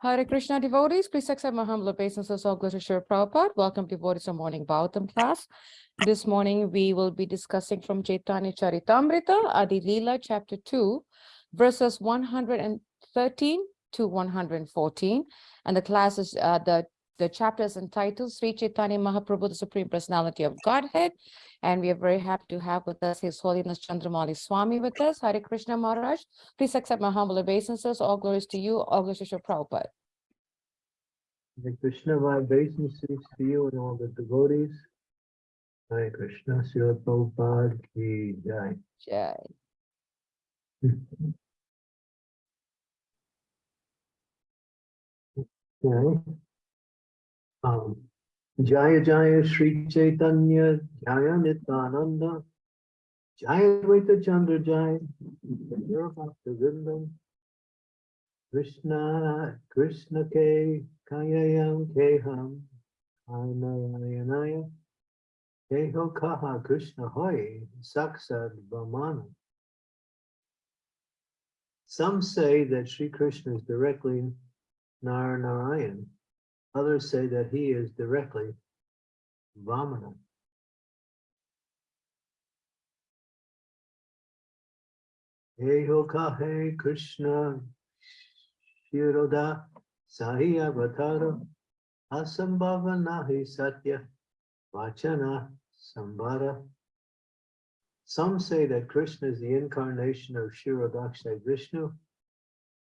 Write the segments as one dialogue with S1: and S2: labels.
S1: Hare Krishna devotees, please accept my humble obeisances. Glory to Srila Prabhupada. Welcome devotees to morning Bhagavatam class. This morning we will be discussing from Chaitanya Charitamrita, Adi Leela, chapter 2, verses 113 to 114. And the class is, uh, the, the chapter is entitled Sri Chaitanya Mahaprabhu, the Supreme Personality of Godhead. And we are very happy to have with us His Holiness Chandramauli Swami with us. Hare Krishna Maharaj. Please accept my humble obeisances. All glories to you. All glories to Srila Prabhupada.
S2: Hare Krishna, my obeisances to you and all the devotees. Hare Krishna, Srila Prabhupada ki jai.
S1: Jai.
S2: Okay. Um, Jaya Jaya Sri Chaitanya Jaya Nityananda Jaya Dvaita Chandra Jaya Vindam Krishna Krishna Ke Kayayam Keham Anayanaya Keho Kaha Krishna Hoy Saksad Vamana Some say that Sri Krishna is directly Nar Narayan. Others say that he is directly Vamana. Kahe Krishna Shiroda Sahi Avatara Asambhava Nahi Satya Vachana Sambhara. Some say that Krishna is the incarnation of Shirodaksha Vishnu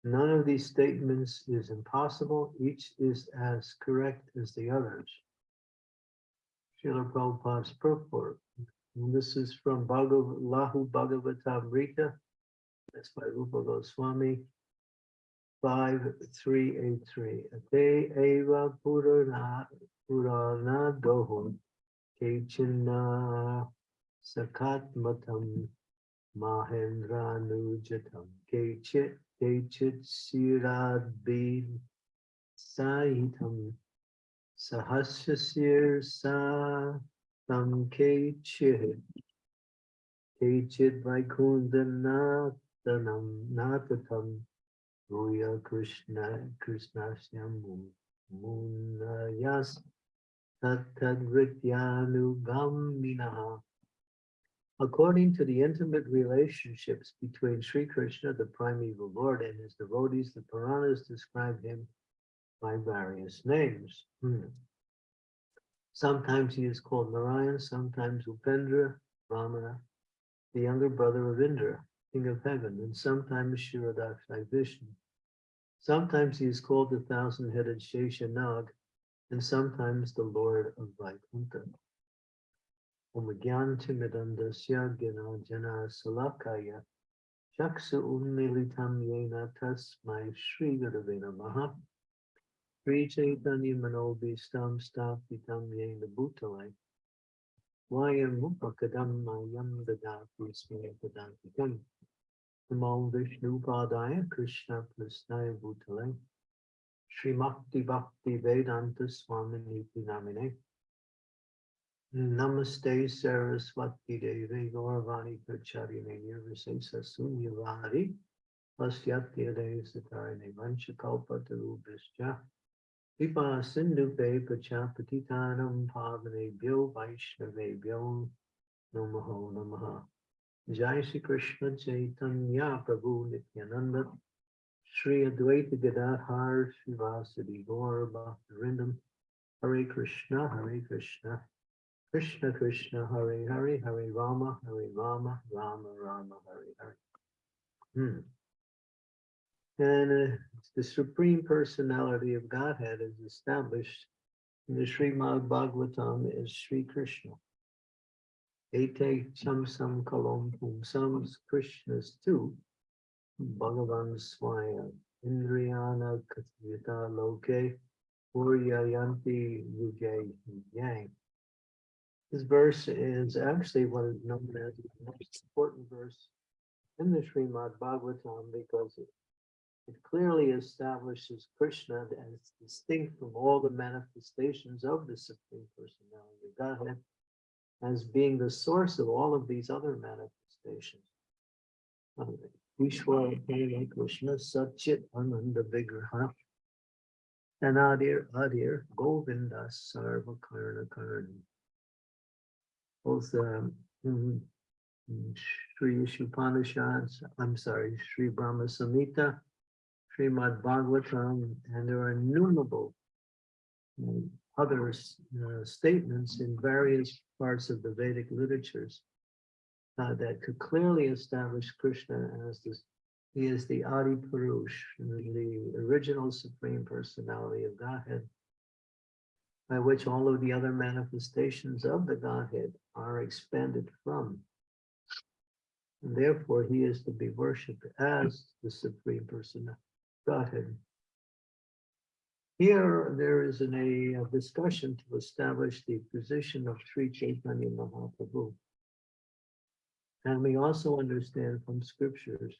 S2: None of these statements is impossible. Each is as correct as the others. Srila Prabhupada's purport. And this is from Bhagav, Laghu Bhagavatamrita. That's by Rupa Goswami. 5383. Ate eva purana purana dohun kechina sakatmatam mahendranujatam kechit Kechit Sirabin Saitam Sahasasir Sa Tam Kechit Kechit Vaikundanathanam Natatam Ruya Krishna Krishnasya Munayas Tatadrityanugaminaha According to the intimate relationships between Sri Krishna, the primeval Lord, and his devotees, the Puranas describe him by various names. Hmm. Sometimes he is called Narayan, sometimes Upendra, Vamana, the younger brother of Indra, king of heaven, and sometimes Shirodakshai Vishnu. Sometimes he is called the thousand-headed Sheshanag, and sometimes the Lord of Vaikuntha. Umagyantimidandasya gina jana salakaya Chaksa ummilitam yena tasmai Shri Gurave Namaha Sri Chaitanya Manobhistam Stapitam yena bhutalai Vayam upakadam mayam dadati smiyapadantikam Namo Vishnu Padaya Krishna Prasnaya Bhutale Sri Bhakti Vedanta Swamini Namine Namaste Saraswati Devi Gauravani Pracharine Nirvisesa Sunyavari Pasyatya Desatarine Vanchakalpa Tarubhischa Vipa Sindhupe Pachapatitanam Pavane Byo Vaishnave Byo Namaho Namaha. Jai Shri Krishna Chaitanya Prabhu Nityananda Shri Advaita Gadadhar Srivasadi Gaur Bhaktarindam Hare Krishna Hare Krishna Krishna Krishna Hare Hare Hare Rama Hare Rama Rama Rama Hare Hare. Hmm. And uh, the Supreme Personality of Godhead is established in the Srimad Bhagavatam as Sri Krishna. Ete Chamsam Kalom Pumsam Krishna's two, Bhagavan Swaya, Indriyana Katyata Loke, Uryayanti Vijay Yang. This verse is actually what is known as the most important verse in the Srimad Bhagavatam because it, it clearly establishes Krishna as distinct from all the manifestations of the Supreme Personality of Godhead as being the source of all of these other manifestations. Um, Ishwara Krishna Satchit Ananda Vigraha Adir Govinda Sarva Karna. Both um, mm, mm, Sri Ishupanishads, I'm sorry, Sri Brahma Samhita, Srimad Bhagavatam, and there are innumerable um, other uh, statements in various parts of the Vedic literatures uh, that could clearly establish Krishna as this, he is the Adi Purush, the original supreme personality of Godhead, by which all of the other manifestations of the Godhead are expanded from. And therefore, he is to be worshipped as the supreme person of Godhead. Here, there is an, a, a discussion to establish the position of Sri Chaitanya Mahaprabhu. And we also understand from scriptures,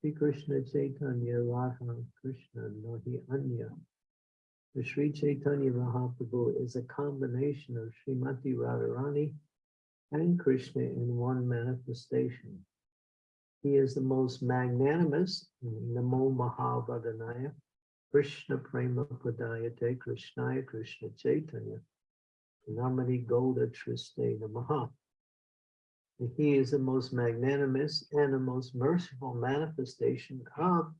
S2: Sri Krishna Chaitanya Radha Krishna Nahi Anya. The Sri Chaitanya Mahaprabhu is a combination of Srimati Radharani and Krishna in one manifestation. He is the most magnanimous, Namo Mahavadanaya, Krishna Prema Padayate Krishnaya Krishna Chaitanya, Namani Goda Triste Namaha. He is the most magnanimous and the most merciful manifestation of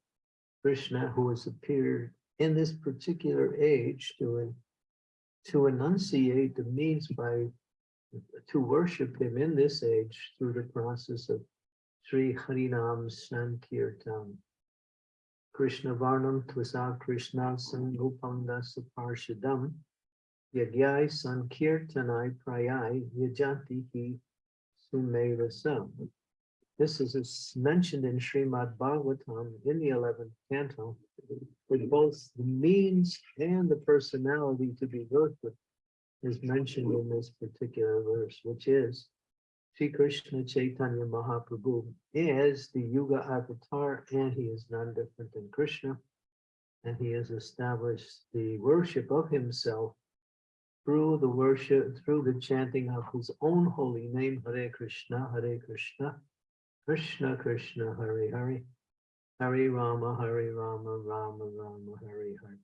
S2: Krishna who has appeared in this particular age to, to enunciate the means by to worship him in this age through the process of Sri Harinam Sankirtan. Krishna Varnam Tvasa Krishna Sanupanga Saparshadam Yagyai Sankirtanai Prayai Yajanti Hi Sumedasam. This is mentioned in Srimad Bhagavatam in the 11th canto, with both the means and the personality to be worshipped is mentioned in this particular verse, which is Sri Krishna Chaitanya Mahaprabhu is the Yuga avatar and he is none different than Krishna. And he has established the worship of himself through the worship, through the chanting of his own holy name, Hare Krishna, Hare Krishna, Krishna Krishna, Hare Hare, Hare Rama, Hare Rama, Rama Rama, Hare Hare.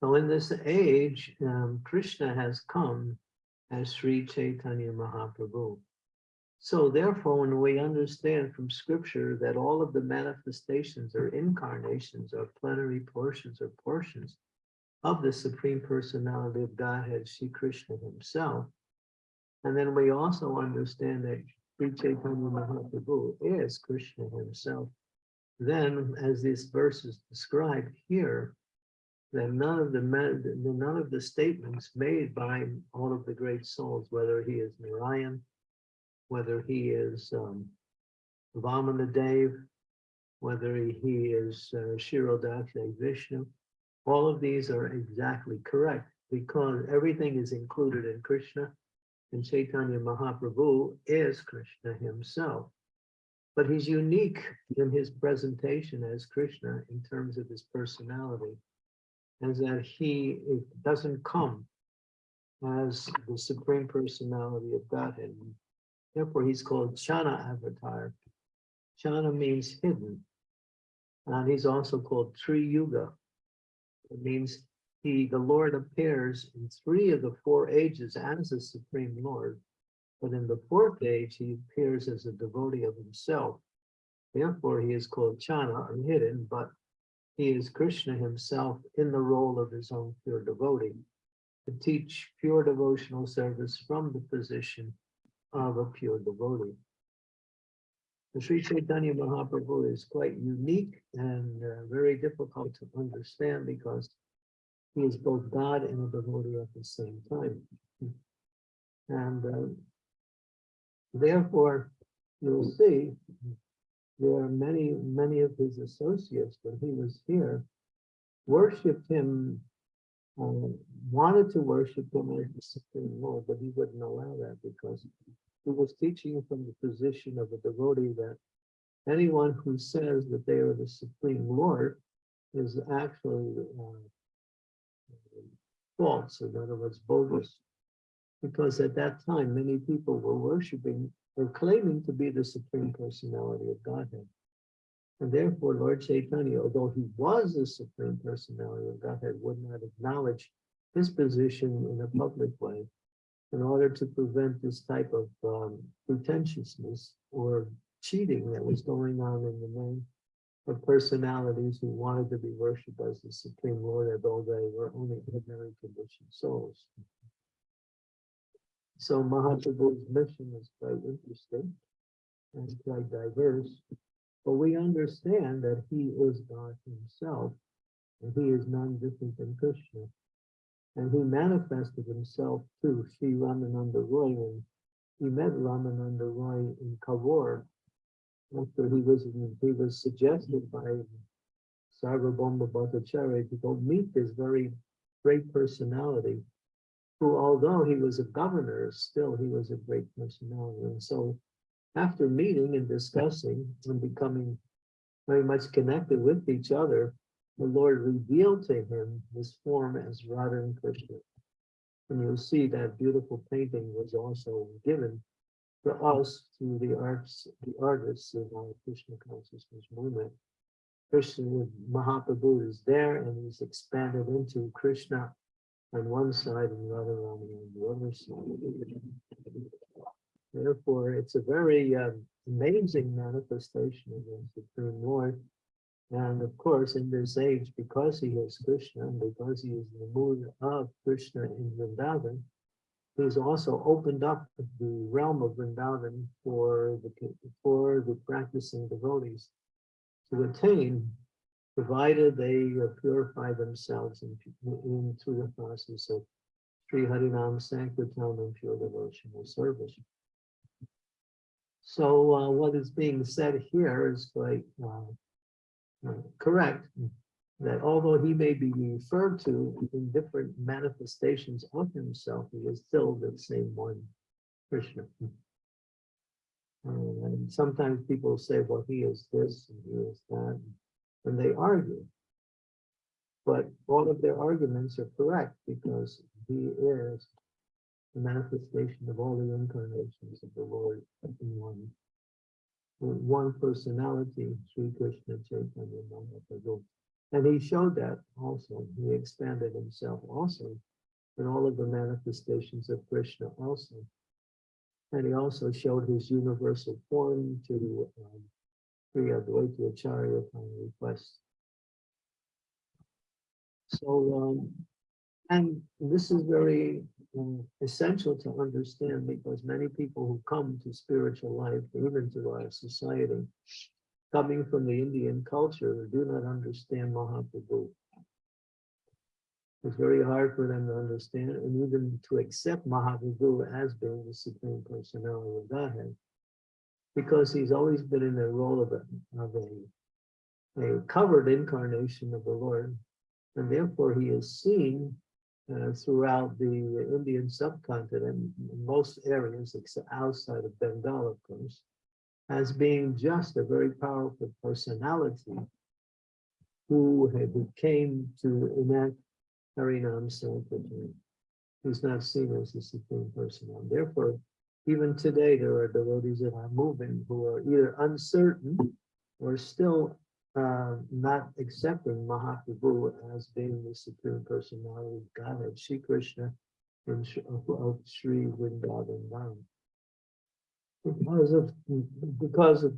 S2: So in this age, um, Krishna has come as Sri Chaitanya Mahaprabhu. So therefore, when we understand from scripture that all of the manifestations or incarnations or plenary portions or portions of the Supreme Personality of Godhead, Sri Krishna himself, and then we also understand that Sri Chaitanya Mahaprabhu is Krishna himself, then as this verse is described here, then none of the none of the statements made by all of the great souls, whether he is Narayan, whether he is um, Vamana Dev, whether he is uh, Shirodaksha Vishnu, all of these are exactly correct because everything is included in Krishna and Chaitanya Mahaprabhu is Krishna himself. But he's unique in his presentation as Krishna in terms of his personality is that he doesn't come as the supreme personality of Godhead. Therefore, he's called Channa avatar. Channa means hidden. And he's also called Tri Yuga. It means he, the Lord appears in three of the four ages as the supreme Lord. But in the fourth age, he appears as a devotee of himself. Therefore, he is called Channa or hidden, but he is Krishna himself in the role of his own pure devotee to teach pure devotional service from the position of a pure devotee. The Sri Chaitanya Mahaprabhu is quite unique and uh, very difficult to understand because he is both God and a devotee at the same time. And uh, therefore, you'll see there are many, many of his associates when he was here worshipped him, uh, wanted to worship him as the Supreme Lord, but he wouldn't allow that because he was teaching from the position of a devotee that anyone who says that they are the Supreme Lord is actually uh, false, in other words, bogus. Because at that time, many people were worshiping or claiming to be the Supreme Personality of Godhead. And therefore, Lord Chaitanya, although he was the supreme personality of Godhead, would not acknowledge his position in a public way in order to prevent this type of um, pretentiousness or cheating that was going on in the name of personalities who wanted to be worshipped as the Supreme Lord, although they were only ordinary conditioned souls. So Mahaprabhu's mission is quite interesting and quite diverse, but we understand that he is God himself, and he is none different than Krishna. And he manifested himself to Sri Ramananda Roy when he met Ramananda Roy in Kovvur. After he was, he was suggested by Sarvabhauma Bhattacharya to go meet this very great personality, who although he was a governor, still he was a great personality. And so after meeting and discussing and becoming very much connected with each other, the Lord revealed to him his form as Radha and Krishna. And you'll see that beautiful painting was also given to us through the arts, the artists of our Krishna consciousness movement. Krishna Mahaprabhu is there and he's expanded into Krishna on one side and Radharani on the other side. Therefore, it's a very um, amazing manifestation of the Supreme Lord. And of course, in this age, because he is Krishna, and because he is the mood of Krishna in Vrindavan, he's also opened up the realm of Vrindavan for the for the practicing devotees to attain, provided they purify themselves in, in through the process of Sri Harinam Sankirtan and pure devotional service. So uh, what is being said here is quite uh, uh, correct, that although he may be referred to in different manifestations of himself, he is still the same one, Krishna. Uh, and sometimes people say, well, he is this and he is that, and they argue. But all of their arguments are correct because he is the manifestation of all the incarnations of the Lord in one one personality, Sri Krishna Chaitanya Mahaprabhu. And he showed that also. He expanded himself also in all of the manifestations of Krishna also. And he also showed his universal form to um, Sri Advaita Acharya upon request. So, um, and this is very um, essential to understand because many people who come to spiritual life, even to our society, coming from the Indian culture, do not understand Mahaprabhu. It's very hard for them to understand and even to accept Mahaprabhu as being the Supreme Personality of Godhead, because he's always been in the role of a, of a, a covered incarnation of the Lord, and therefore he is seen uh, throughout the Indian subcontinent, in most areas except outside of Bengal, of course, as being just a very powerful personality who, who came to enact Harinam Sankirtan. He's not seen as the supreme personality. Therefore, even today, there are devotees in our movement who are either uncertain or still uh, not accepting Mahaprabhu as being the supreme personality of Godhead, Sri Krishna and of Sri Vrindavan Dham. Because of because of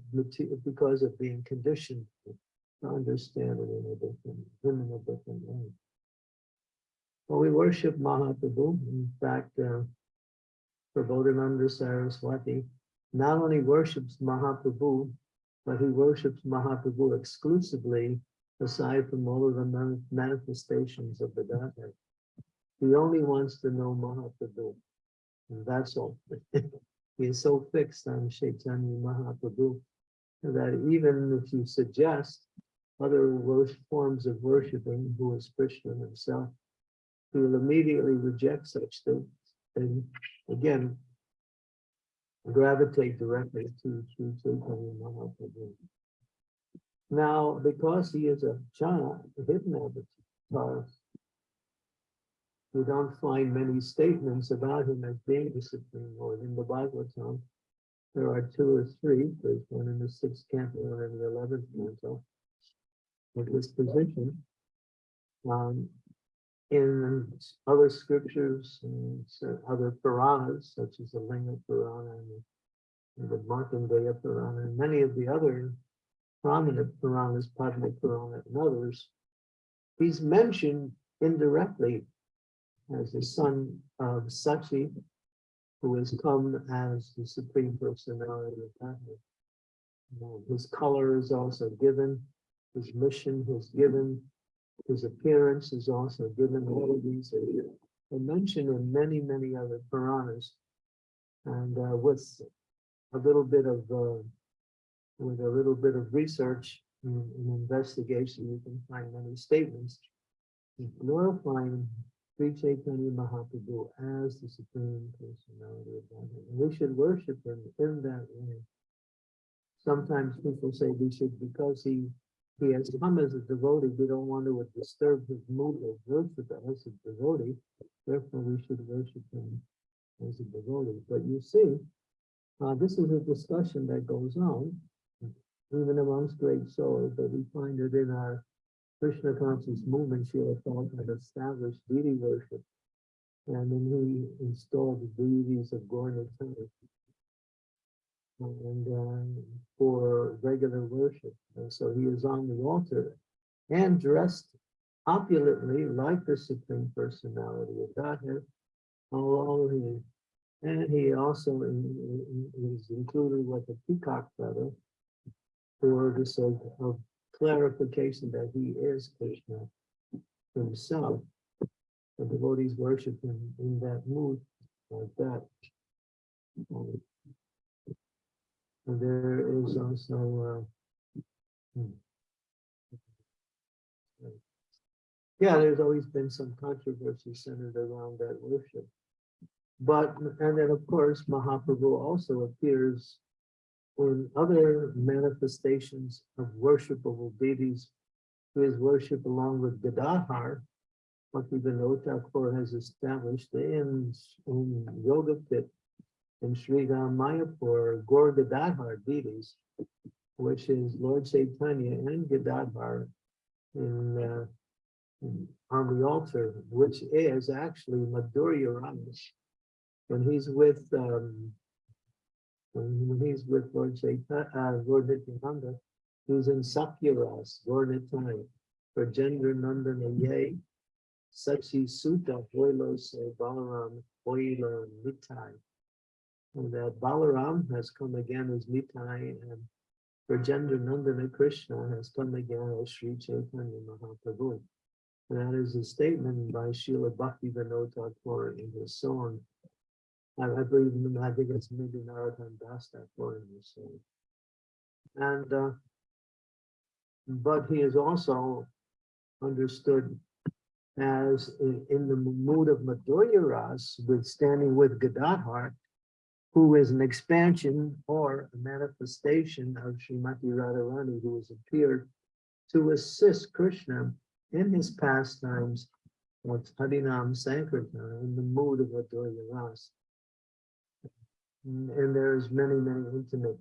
S2: because of being conditioned to understand it in a different in a different way. Well, we worship Mahaprabhu. In fact, uh, Prabodhananda Saraswati not only worships Mahaprabhu, but he worships Mahaprabhu exclusively aside from all of the manifestations of the Godhead. He only wants to know Mahaprabhu, and that's all. he is so fixed on Chaitanya Mahaprabhu that even if you suggest other forms of worshiping, who is Krishna himself, he will immediately reject such things. And again, gravitate directly to Sri Chaitanya Mahaprabhu. Now, because he is a jhana, a hidden avatar, we don't find many statements about him as being the Supreme Lord. In the Bhagavatam, There are two or three, there's one in the sixth canto, one in the eleventh canto. Of this position. Um, in other scriptures, and other Puranas, such as the Linga Purana and the and the Markandeya Purana, and many of the other prominent Puranas, Padma Purana and others, he's mentioned indirectly as the son of Sachi, who has come as the Supreme Personality of Godhead. His color is also given, his mission is given, his appearance is also given. All of these are mentioned in many, many other Puranas. And uh, with a little bit of, uh, with a little bit of research and and investigation, you can find many statements glorifying Sri Chaitanya Mahaprabhu as the Supreme Personality of Godhead. And we should worship him in that way. Sometimes people say we should, because he, he has come as a devotee, we don't want to disturb his mood of worship as a devotee. Therefore, we should worship him as a devotee. But you see, uh, this is a discussion that goes on, even amongst great souls, but we find it in our Krishna conscious movement, Srila Prabhupada established deity worship. And then he installed the deities of Gaura-Nitai. And uh, for regular worship. And so he is on the altar and dressed opulently like the Supreme Personality of Godhead. Although he, and he also in- in- is included with a peacock feather for the sake of clarification that he is Krishna himself. The devotees worship him in that mood like that. And there is also, uh, hmm. yeah, there's always been some controversy centered around that worship. But, and then of course, Mahaprabhu also appears in other manifestations of worshipable deities who is worship along with Gadadhar, what Vinod Thakur has established in, in Yoga Pit in Sri Mayapur, Gaur Gadadhar deities, which is Lord Chaitanya and Gadadhar in, uh, in- on the altar, which is actually Madhurya Ramesh. When he's with um, he's with Lord Chaitanya, uh, Lord Nityananda, he's in Sakyaras, Lord Nitai, Vrajendra Nandana Ye, Sachi Suta, Hoilo Se Balaram, Hoilo Nitai. And that Balaram has come again as Nitai, and Vrajendra Nandana Krishna has come again as Sri Chaitanya Mahaprabhu. That is a statement by Srila Bhakti Vinod Thakur in his song I, I believe, I think it's maybe Narottam Das Thakur in this song. And, uh, but he is also understood as in, in the mood of Madhurya Ras, with standing with Gadadhar, who is an expansion or a manifestation of Srimati Radharani, who has appeared to assist Krishna in his pastimes with Harinam Sankirtan in the mood of Madhurya Ras. And there's many, many intimate.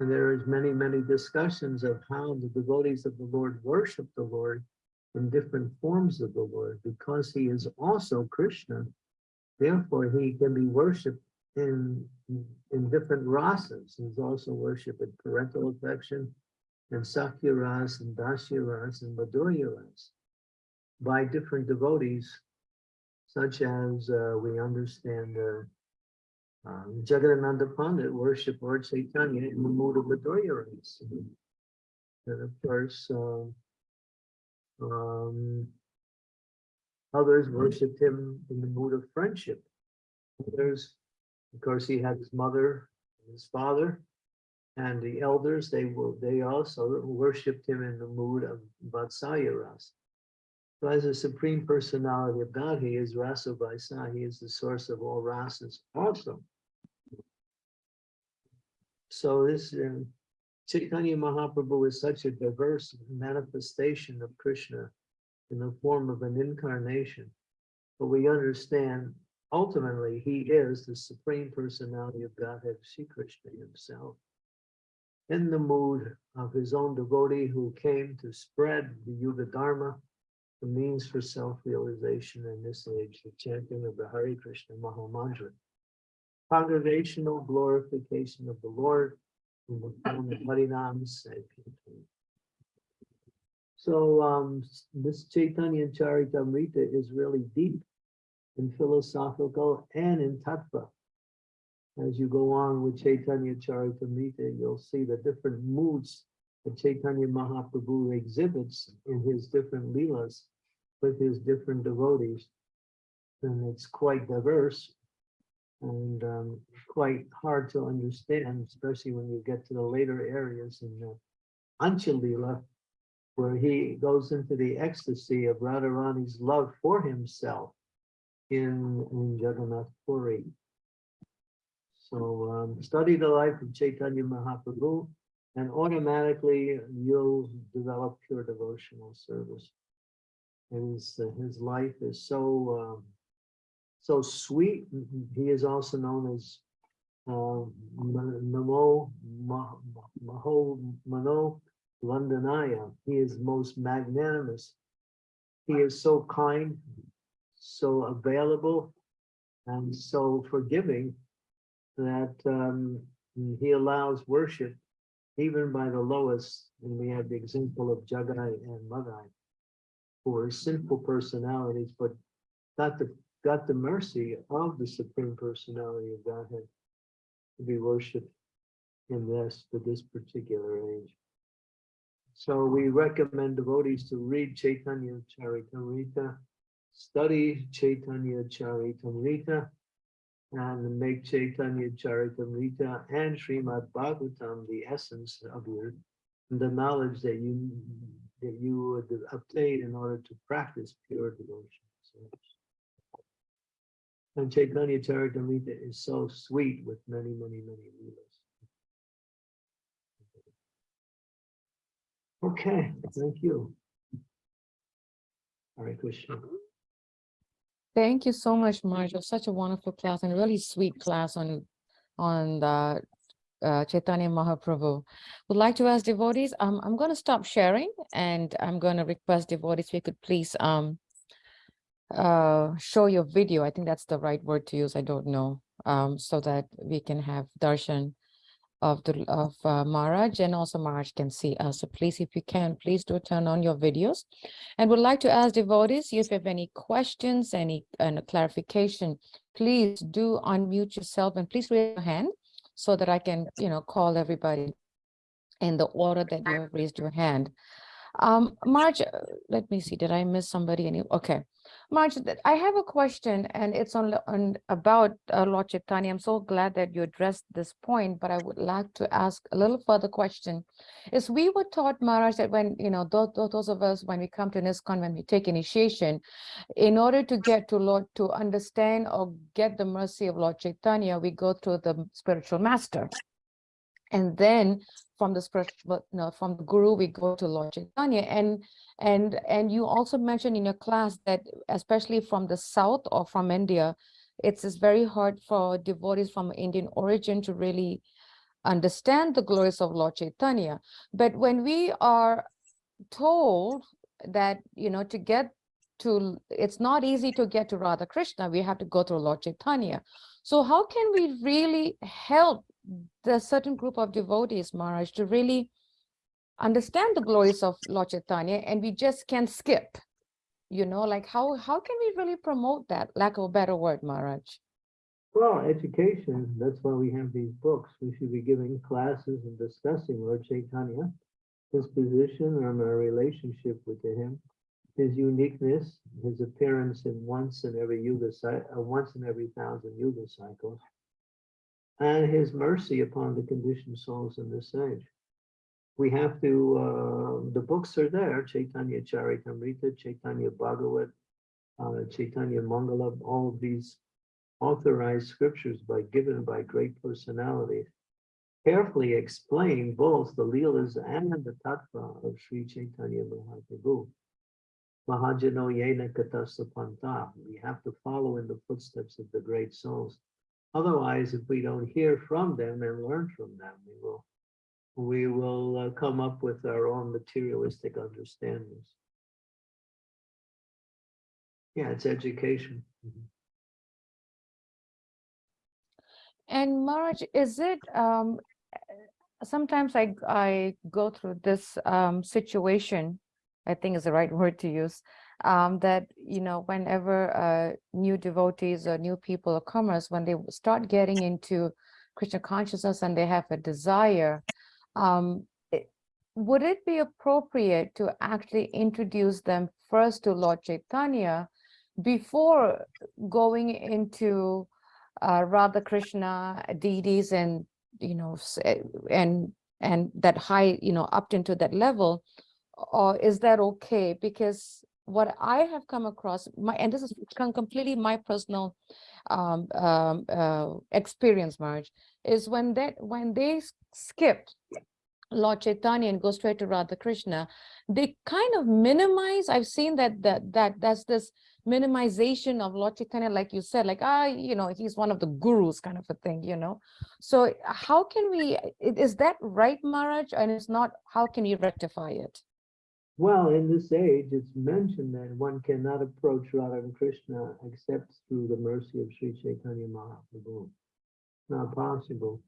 S2: And there is many, many discussions of how the devotees of the Lord worship the Lord in different forms of the Lord, because he is also Krishna. Therefore, he can be worshipped in, in different rasas. He's also worshipped in parental affection and Sakya ras and Dasya ras and Madhurya ras by different devotees, such as uh, we understand uh, um, Jagadananda Pandit worship Lord Chaitanya in the mood of Madhurya ras. And of course, um, um, others worshipped him in the mood of friendship. Others, of course, he had his mother, and his father, and the elders. They will. They also worshipped him in the mood of Vatsalya ras. So as a supreme personality of God, he is Rasa Vaisa. He is the source of all rasas also. So this uh, Chaitanya Mahaprabhu is such a diverse manifestation of Krishna in the form of an incarnation. But we understand ultimately, he is the supreme personality of Godhead, Sri Krishna himself. In the mood of his own devotee who came to spread the Yuga Dharma, the means for self-realization in this age, the chanting of the Hare Krishna Maha Mantra. Congregational glorification of the Lord in the form of Harinam. So um, this Chaitanya Charitamrita is really deep and philosophical and in tattva. As you go on with Chaitanya Charitamrita, you'll see the different moods that Chaitanya Mahaprabhu exhibits in his different leelas with his different devotees. And it's quite diverse and um, quite hard to understand, especially when you get to the later areas in the Antya-lila, where he goes into the ecstasy of Radharani's love for himself in, in Jagannath Puri. So um, study the life of Chaitanya Mahaprabhu and automatically you'll develop pure devotional service. His, uh, his life is so, um, so sweet. He is also known as uh, Ma- Namo Ma- Ma- Maho Mano Vandanaya. He is most magnanimous. He is so kind, so available, and so forgiving that um, he allows worship even by the lowest. And we have the example of Jagai and Madhai, who are sinful personalities, but not the got the mercy of the supreme personality of Godhead to be worshipped in this for this particular age. So we recommend devotees to read Chaitanya Charitamrita, study Chaitanya Charitamrita, and make Chaitanya Charitamrita and Srimad Bhagavatam the essence of your the knowledge that you that you would obtain in order to practice pure devotion. So, and Chaitanya Charitamrita is so sweet with many, many, many leelas. Okay, thank you. Hare Krishna.
S1: Thank you so much, was such a wonderful class and really sweet class on, on the uh, Chaitanya Mahaprabhu. Would like to ask devotees, um, I'm going to stop sharing and I'm going to request devotees, if you could please um, uh, show your video. I think that's the right word to use. I don't know. Um, so that we can have darshan of the of uh, Maharaj and also Maharaj can see us. So please, if you can, please do turn on your videos. And would like to ask devotees, if you have any questions, any uh, clarification, please do unmute yourself and please raise your hand so that I can, you know, call everybody in the order that you have raised your hand. Um, Marge, uh, let me see, did I miss somebody? Any, okay. Marge, I have a question and it's on, on about uh, Lord Chaitanya. I'm so glad that you addressed this point, but I would like to ask a little further question. Is we were taught, Maharaj, that when, you know, those, those of us, when we come to ISKCON, when we take initiation, in order to get to Lord, to understand or get the mercy of Lord Chaitanya, we go through the spiritual master. And then from the spiritual, no, from the guru, we go to Lord Chaitanya. And and and you also mentioned in your class that especially from the south or from India, it's just very hard for devotees from Indian origin to really understand the glories of Lord Chaitanya. But when we are told that, you know, to get to, it's not easy to get to Radha Krishna, we have to go through Lord Chaitanya. So how can we really help the certain group of devotees, Maharaj, to really understand the glories of Lord Chaitanya and we just can't skip? You know, like how, how can we really promote that? Lack of a better word, Maharaj.
S2: Well, education, that's why we have these books. We should be giving classes and discussing Lord Chaitanya, his position and our relationship with him, his uniqueness, his appearance in once in every yuga, cy- uh, once in every thousand yuga cycles, and his mercy upon the conditioned souls in this age. We have to, uh, the books are there, Chaitanya Charitamrita, Chaitanya Bhagavat, uh, Chaitanya Mangala, all of these authorized scriptures by given by great personalities carefully explain both the Leelas and the Tattva of Sri Chaitanya Mahaprabhu. Mahajano yena Katasapanta. We have to follow in the footsteps of the great souls. Otherwise, if we don't hear from them and learn from them, we will we will uh, come up with our own materialistic understandings. Yeah, it's education. Mhm.
S1: And Marge, is it, um, uh, sometimes I, g- I go through this, um, situation, I think is the right word to use, um, that, you know, whenever, uh, new devotees or new people or comers, when they start getting into Krishna consciousness and they have a desire, um, it- would it be appropriate to actually introduce them first to Lord Chaitanya before going into uh, Radha Krishna deities and you know eh, and and that high you know up into that level? Or is that okay? Because what I have come across my and this is com- completely my personal um, um, uh, experience Marge is when that when they skipped Lord Chaitanya and go straight to Radha Krishna, they kind of minimize. I've seen that that that that's this minimization of Lord Chaitanya, like you said, like ah, you know, he's one of the gurus, kind of a thing, you know. So how can we? Is that right, Maharaj? And it's not. How can you rectify it?
S2: Well, in this age, it's mentioned that one cannot approach Radha and Krishna except through the mercy of Sri Chaitanya Mahaprabhu. Not possible.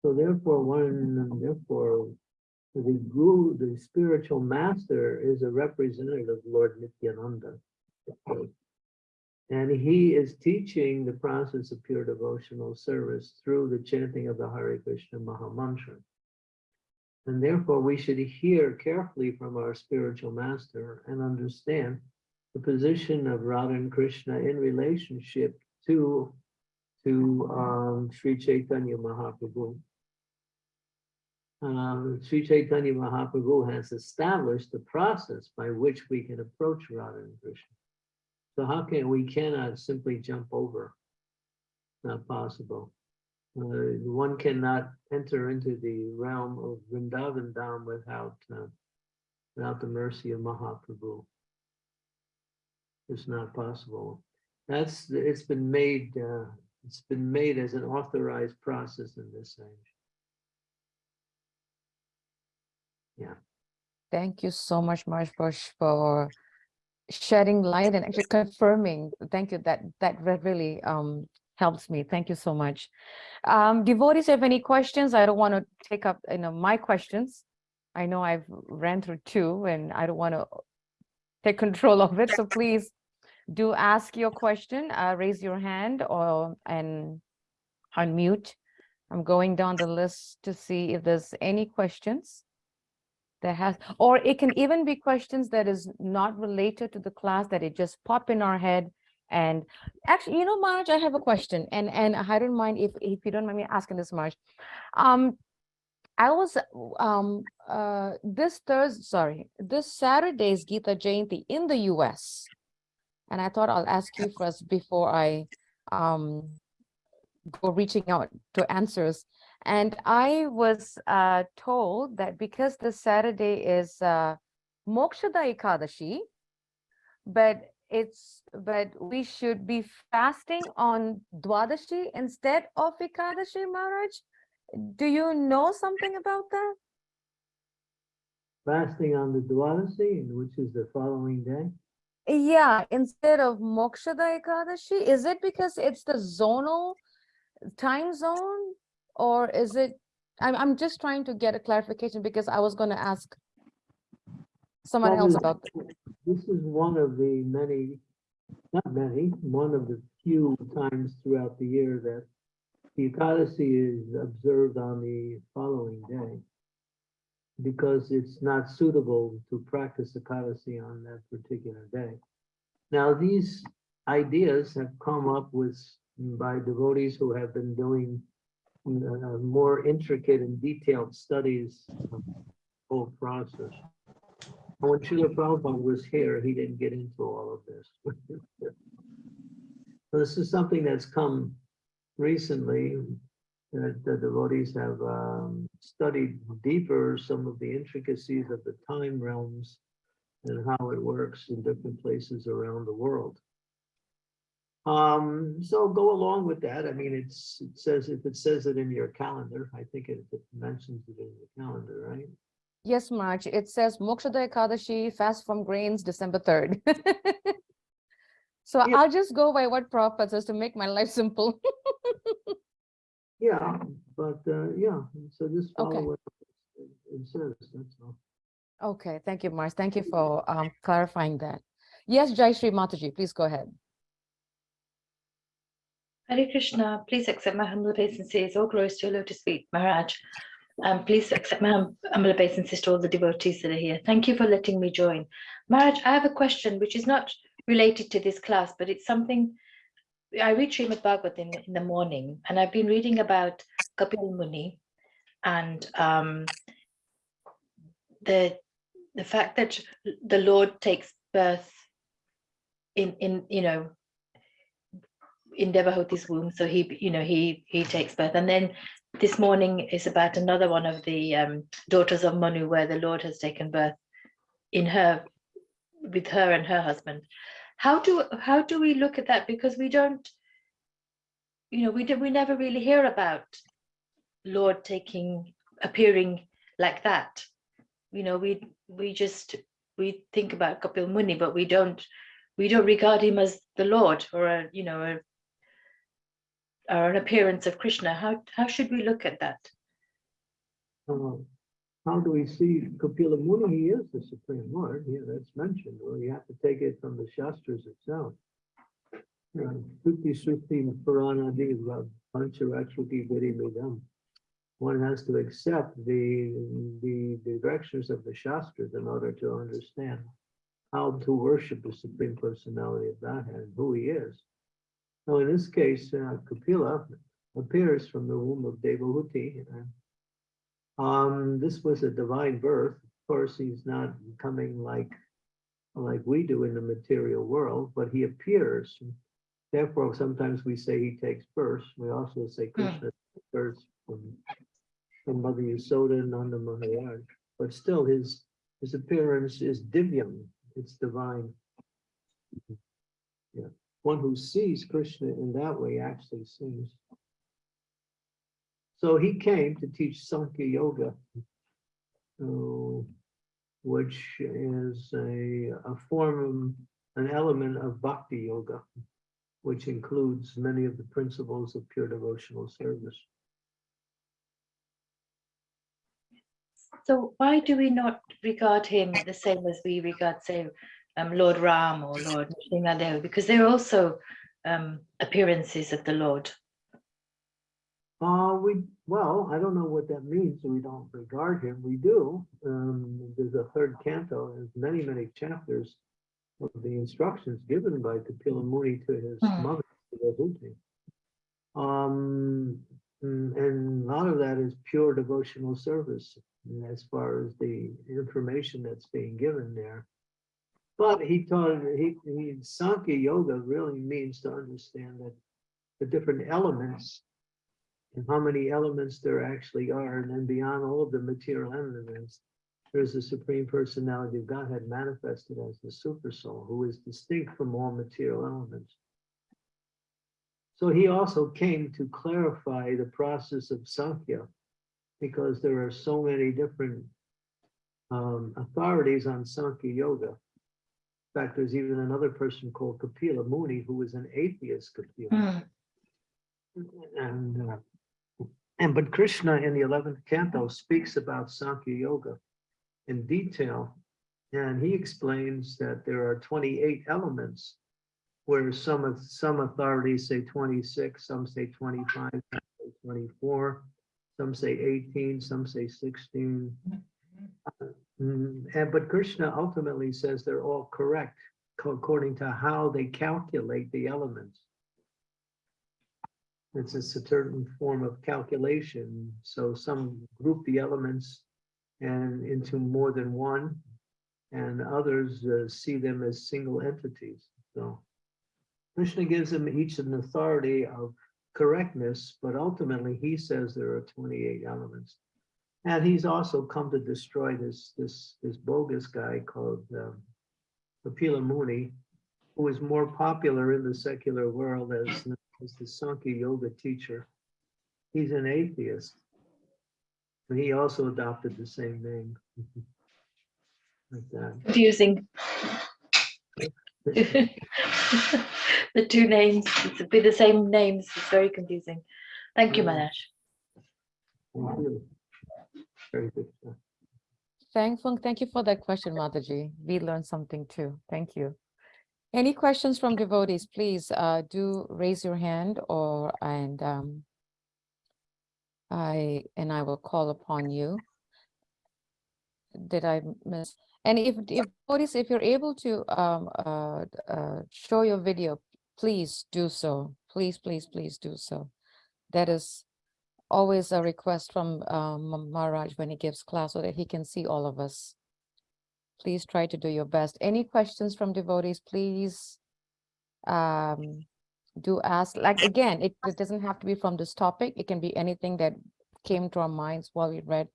S2: So therefore, one, therefore, the guru, the spiritual master is a representative of Lord Nityananda. And he is teaching the process of pure devotional service through the chanting of the Hare Krishna Maha Mantra. And therefore, we should hear carefully from our spiritual master and understand the position of Radha and Krishna in relationship to, to um, Sri Chaitanya Mahaprabhu. Um, Sri Chaitanya Mahaprabhu has established the process by which we can approach Radha and Krishna. So how can, we cannot simply jump over. Not possible. Uh, one cannot enter into the realm of Vrindavan Dham without, uh, without the mercy of Mahaprabhu. It's not possible. That's, it's been made, uh, it's been made as an authorized process in this age. Yeah.
S1: Thank you so much, Maharaj, for for shedding light and actually confirming. Thank you. That that really um helps me. Thank you so much. Um, devotees have any questions? I don't want to take up, you know, my questions. I know I've ran through two and I don't want to take control of it. So please do ask your question, uh, raise your hand or and unmute. I'm going down the list to see if there's any questions. There has, or it can even be questions that is not related to the class that it just pop in our head. And actually, you know, Marge, I have a question and, and I don't mind if, if you don't mind me asking this, Marge. Um, I was, um, uh, this Thursday, sorry, this Saturday's Gita Jayanti in the US. And I thought I'll ask you first before I, um, go reaching out to answers. And I was uh, told that because this Saturday is uh, Mokshada Ekadashi, but it's but we should be fasting on Dwadashi instead of Ekadashi, Maharaj. Do you know something about that?
S2: Fasting on the Dwadashi, which is the following day.
S1: Yeah, instead of Mokshada Ekadashi, is it because it's the zonal time zone? Or is it, I'm, I'm just trying to get a clarification because I was gonna ask someone else about,
S2: This is one of the many, not many, one of the few times throughout the year that the Ekadasi is observed on the following day. Because it's not suitable to practice Ekadasi on that particular day. Now, these ideas have come up with, by devotees who have been doing uh, more intricate and detailed studies of the whole process. When Srila Prabhupada was here, he didn't get into all of this. So This is something that's come recently, that the devotees have um, studied deeper some of the intricacies of the time realms and how it works in different places around the world. Um, so go along with that. I mean, it's, it says, if it says it in your calendar, I think it it mentions it in the calendar, right?
S1: Yes, March, it says Mokshada Ekadashi, fast from grains, December third. So
S2: Yeah.
S1: I'll just go by what Prabhupada says to make my life simple.
S2: Yeah, but, uh, yeah, so just
S1: Okay.
S2: follow what it it says, that's all.
S1: Okay, thank you, March. Thank you for um clarifying that. Yes, Jai Shri Mataji, please go ahead.
S3: Hare Krishna, please accept my humble obeisances. All glories to your lotus feet, Maharaj. Um, please accept my hum- humble obeisances to all the devotees that are here. Thank you for letting me join. Maharaj, I have a question which is not related to this class, but it's something I read Srimad Bhagavatam in, in the morning, and I've been reading about Kapil Muni and um, the the fact that the Lord takes birth in in you know in Devahuti's womb. So he, you know, he he takes birth. And then this morning is about another one of the um, daughters of Manu, where the Lord has taken birth in her, with her and her husband. How do how do we look at that? Because we don't, you know, we do, we never really hear about Lord taking appearing like that. You know, we we just we think about Kapil Muni, but we don't we don't regard him as the Lord or a you know a or an appearance of Krishna. How how should we look at that?
S2: Uh, How do we see Kapila Muni? He is the Supreme Lord. Yeah, that's mentioned. Well, you have to take it from the Shastras itself. Shruti Shruti Purana Pancharachruti Vidimidam. One has to accept the, the the directions of the Shastras in order to understand how to worship the Supreme Personality of Godhead, and who he is. Now, in this case, uh, Kapila appears from the womb of Devahuti. um, this was a divine birth. Of course, he's not coming like, like we do in the material world, but he appears. Therefore, sometimes we say he takes birth. We also say Krishna takes birth from, from Mother Yasoda and Nanda Maharaj. But still, his, his appearance is divyam. It's divine. Yeah, one who sees Krishna in that way actually sees. So he came to teach Sankhya Yoga, which is a, a form, an element of Bhakti Yoga, which includes many of the principles of pure devotional service.
S3: So why do we not regard him the same as we regard, say, um, Lord Ram or Lord Nrsimhadev? Because they're also um, appearances of the Lord.
S2: Uh, we, well, I don't know what that means, we don't regard him, we do. Um, there's a third canto, there's many, many chapters of the instructions given by Kapila Muni to his
S3: Hmm.
S2: mother, Devahuti. Um, mm, and a lot of that is pure devotional service mm, as far as the information that's being given there. But he taught, he, he, Sankhya Yoga really means to understand that the different elements and how many elements there actually are, and then beyond all of the material elements, there's the Supreme Personality of Godhead manifested as the Super Soul, who is distinct from all material elements. So he also came to clarify the process of Sankhya, because there are so many different um, authorities on Sankhya Yoga. In fact, there's even another person called Kapila Muni, who was an atheist Kapila.
S3: Hmm.
S2: And, uh, and but Krishna in the eleventh canto speaks about Sankhya Yoga in detail. And he explains that there are twenty-eight elements, where some of, some authorities say twenty-six, some say twenty-five, some say twenty-four, some say eighteen, some say sixteen. Mm, And but Krishna ultimately says they're all correct, according to how they calculate the elements. It's a certain form of calculation, so some group the elements and into more than one, and others uh, see them as single entities, so. Krishna gives them each an authority of correctness, but ultimately he says there are twenty-eight elements. And he's also come to destroy this, this, this bogus guy called um, Kapila Muni, who is more popular in the secular world as, as the Sankhya Yoga teacher. He's an atheist. But he also adopted the same name. Like that.
S3: Confusing. The two names, it's a bit the same names, it's very confusing. Thank you. Manash.
S2: Thank you. Very good.
S1: Thankful, thank you for that question, Mataji. We learned something too. Thank you. Any questions from devotees, please uh, do raise your hand or, and um, I, and I will call upon you. Did I miss? And if, if, devotees, if you're able to um, uh, uh, show your video, please do so. Please, please, please do so. That is always a request from um, Maharaj when he gives class so that he can see all of us. Please try to do your best. Any questions from devotees, please um, do ask. Like, again, it, it doesn't have to be from this topic. It can be anything that came to our minds while we read.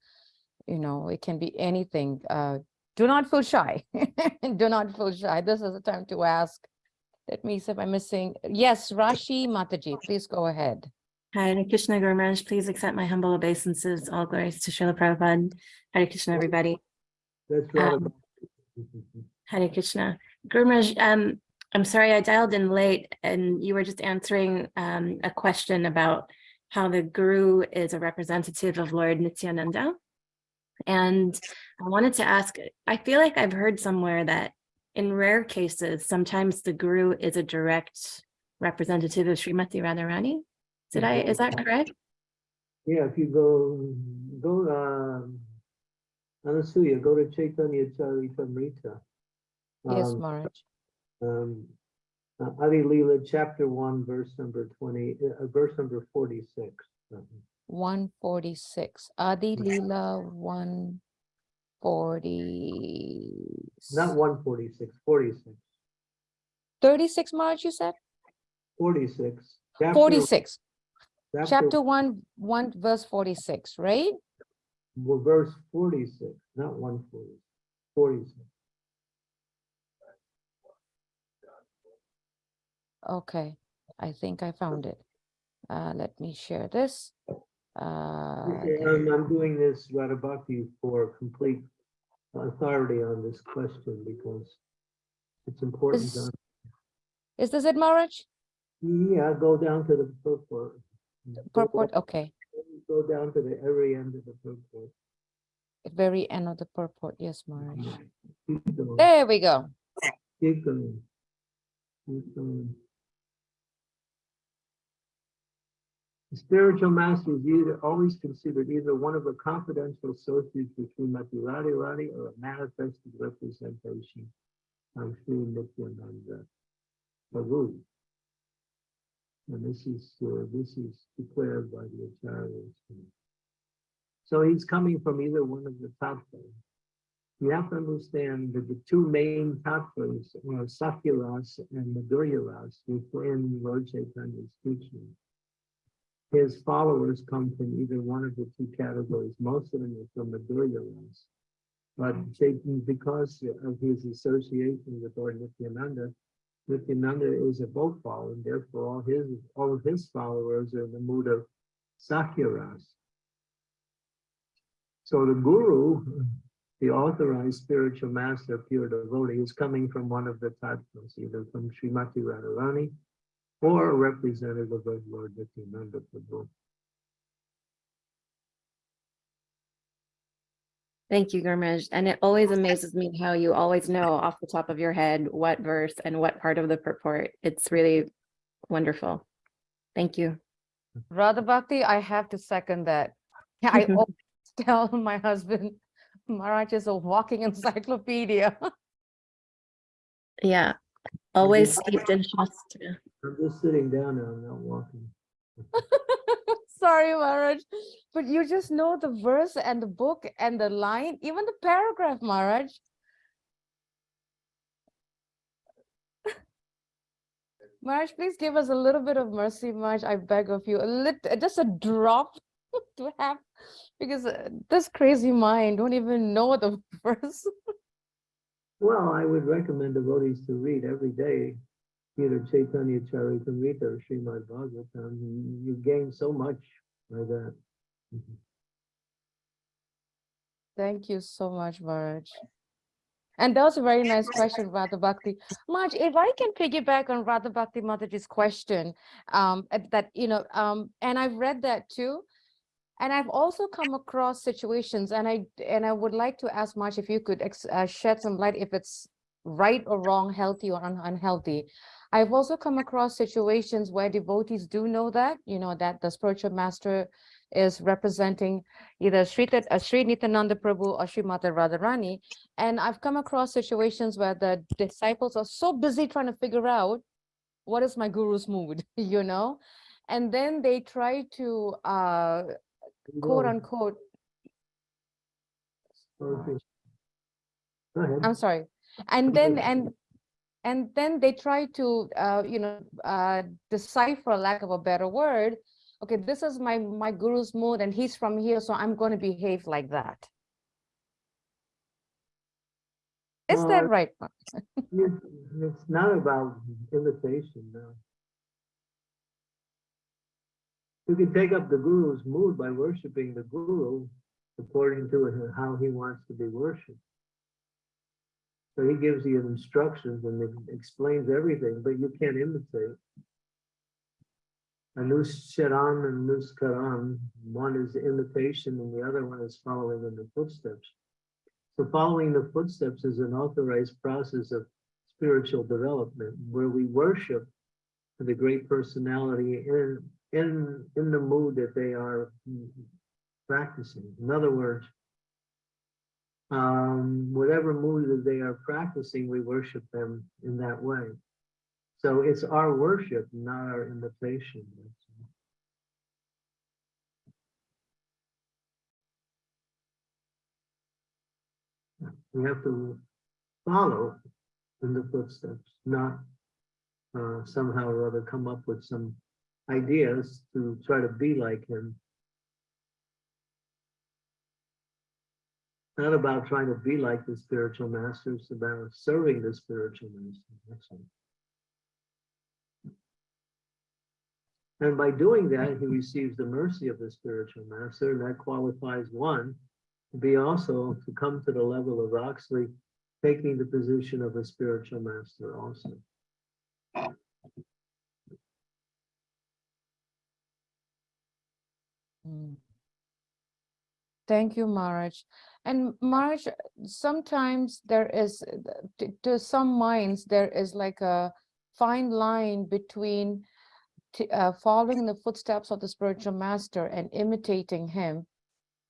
S1: You know, it can be anything. Uh, do not feel shy. do not feel shy. This is the time to ask. Let me see if I'm missing. Yes, Rashi Mataji, please go ahead.
S4: Hare Krishna Guru Maharaj, please accept my humble obeisances. All glories to Srila Prabhupada. Hare Krishna, everybody.
S2: That's right.
S4: Um, Hare Krishna. Guru Maharaj, um, I'm sorry I dialed in late and you were just answering um, a question about how the Guru is a representative of Lord Nityananda. And I wanted to ask, I feel like I've heard somewhere that in rare cases, sometimes the Guru is a direct representative of Srimati Radharani. Did I, is that correct?
S2: Yeah, if you go, go, um, Anasuya, go to Chaitanya Charitamrita.
S1: Yes,
S2: Um,
S1: Maharaj.
S2: um, uh, Adi Leela, chapter one, verse number twenty, uh, verse number forty-six. Um,
S1: One forty-six, Adi Leela, one forty.
S2: Not one forty-six, forty-six,
S1: Thirty-six, March, you said? 46.
S2: forty-six. Chapter-
S1: chapter one, one verse forty-six, right?
S2: well, Verse forty-six, not one forty, forty-six.
S1: Okay, I think I found it. Uh, let me share this. Uh,
S2: I'm, I'm doing this, Radha Bhakti, for complete authority on this question because it's important.
S1: Is- is this it, Maharaj?
S2: Yeah, go down to the first Go
S1: Purport, okay,
S2: Go down to the very end of the purport.
S1: very end of the purport, yes, Maharaj. There we go.
S2: keep going. Keep going. The spiritual master is either always considered either one of the confidential associates between Mati Radhi Radhi or a manifested representation of Sri Nityananda Prabhu. And this is, uh, this is declared by the acharyas. So he's coming from either one of the tattvas. You have to understand that the two main tattvas are Sakhya Ras and Madhurya Ras within Lord Chaitanya's teaching. His followers come from either one of the two categories. Most of them are from Madhurya Ras. But because of his association with Lord Nityananda, Nityananda is a both follower, and therefore all his, all of his followers are in the mood of Sakhya Ras. So the guru, the authorized spiritual master, pure devotee, is coming from one of the tattvas, either from Srimati Radharani or a representative of Lord Nityananda Prabhu.
S4: Thank you, Gurmaj. And it always amazes me how you always know off the top of your head what verse and what part of the purport. It's really wonderful. Thank you.
S1: Radha Bhakti, I have to second that. I always tell my husband, Maharaj is a walking encyclopedia.
S4: Yeah, always steeped in Shastra.
S2: I'm just sitting down now, I'm not walking.
S1: Sorry, Maharaj, but you just know the verse and the book and the line, even the paragraph, Maharaj. Maharaj, please give us a little bit of mercy, Maharaj. I beg of you, a little, just a drop to have, because uh, this crazy mind don't even know the verse.
S2: Well, I would recommend devotees to read every day, either Chaitanya Charitamrita or Srimad Bhagavatam. You- gain so much by that. Mhm.
S1: Thank you so much, Marge. And that was a very nice question, Radha Bhakti. Marge, if I can piggyback on Radha Bhakti Mataji's question, um, that, you know, um, and I've read that too. And I've also come across situations and I, and I would like to ask Marge if you could uh, shed some light if it's right or wrong, healthy or un- unhealthy. I've also come across situations where devotees do know that, you know, that the spiritual master is representing either Sri, uh, Sri Nityananda Prabhu or Sri Mata Radharani. And I've come across situations where the disciples are so busy trying to figure out what is my guru's mood, you know? And then they try to uh, quote unquote,
S2: okay. Go ahead.
S1: I'm sorry. And then, and, and then they try to, uh, you know, uh, decipher, lack of a better word. Okay, this is my, my guru's mood and he's from here, so I'm going to behave like that. Is
S2: Uh,
S1: that right?
S2: You- It's not about imitation, no. You can take up the guru's mood by worshiping the guru according to how he wants to be worshipped. So he gives you instructions and explains everything, but you can't imitate. Anusharan and Nuskaran, one is imitation and the other one is following in the footsteps. So following the footsteps is an authorized process of spiritual development where we worship the great personality in in in the mood that they are practicing. In other words, um, whatever mood that they are practicing, we worship them in that way. So it's our worship, not our imitation. We have to follow in the footsteps, not uh, somehow or other come up with some ideas to try to be like him. Not about trying to be like the spiritual master, it's about serving the spiritual master. All. And by doing that, he receives the mercy of the spiritual master, and that qualifies one to be also to come to the level of actually taking the position of a spiritual master also.
S1: Mm. Thank you, Marge. And Marge, sometimes there is, to, to some minds, there is like a fine line between uh, following in the footsteps of the spiritual master and imitating him.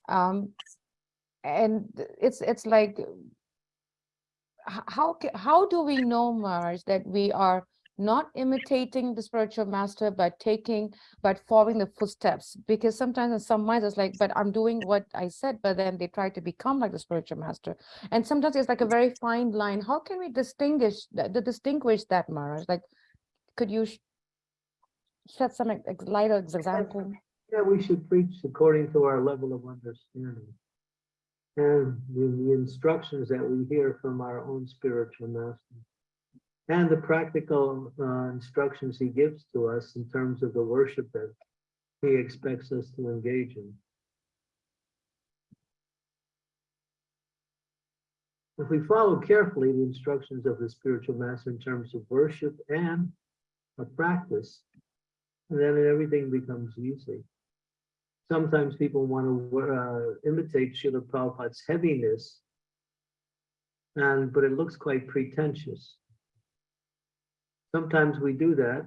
S1: Um, and it's, it's like, how, how do we know, Marge, that we are not imitating the spiritual master, but taking but following the footsteps because sometimes in some minds it's like but i'm doing what i said but then they try to become like the spiritual master and sometimes it's like a very fine line how can we distinguish the, distinguish that Maharaj? like could you sh- shed some light example
S2: Yeah, we should preach according to our level of understanding. And the, the instructions that we hear from our own spiritual master. And the practical uh, instructions he gives to us in terms of the worship that he expects us to engage in. If we follow carefully the instructions of the spiritual master in terms of worship and a practice, then everything becomes easy sometimes people want to uh, imitate Srila Prabhupada's heaviness, and but it looks quite pretentious. Sometimes we do that,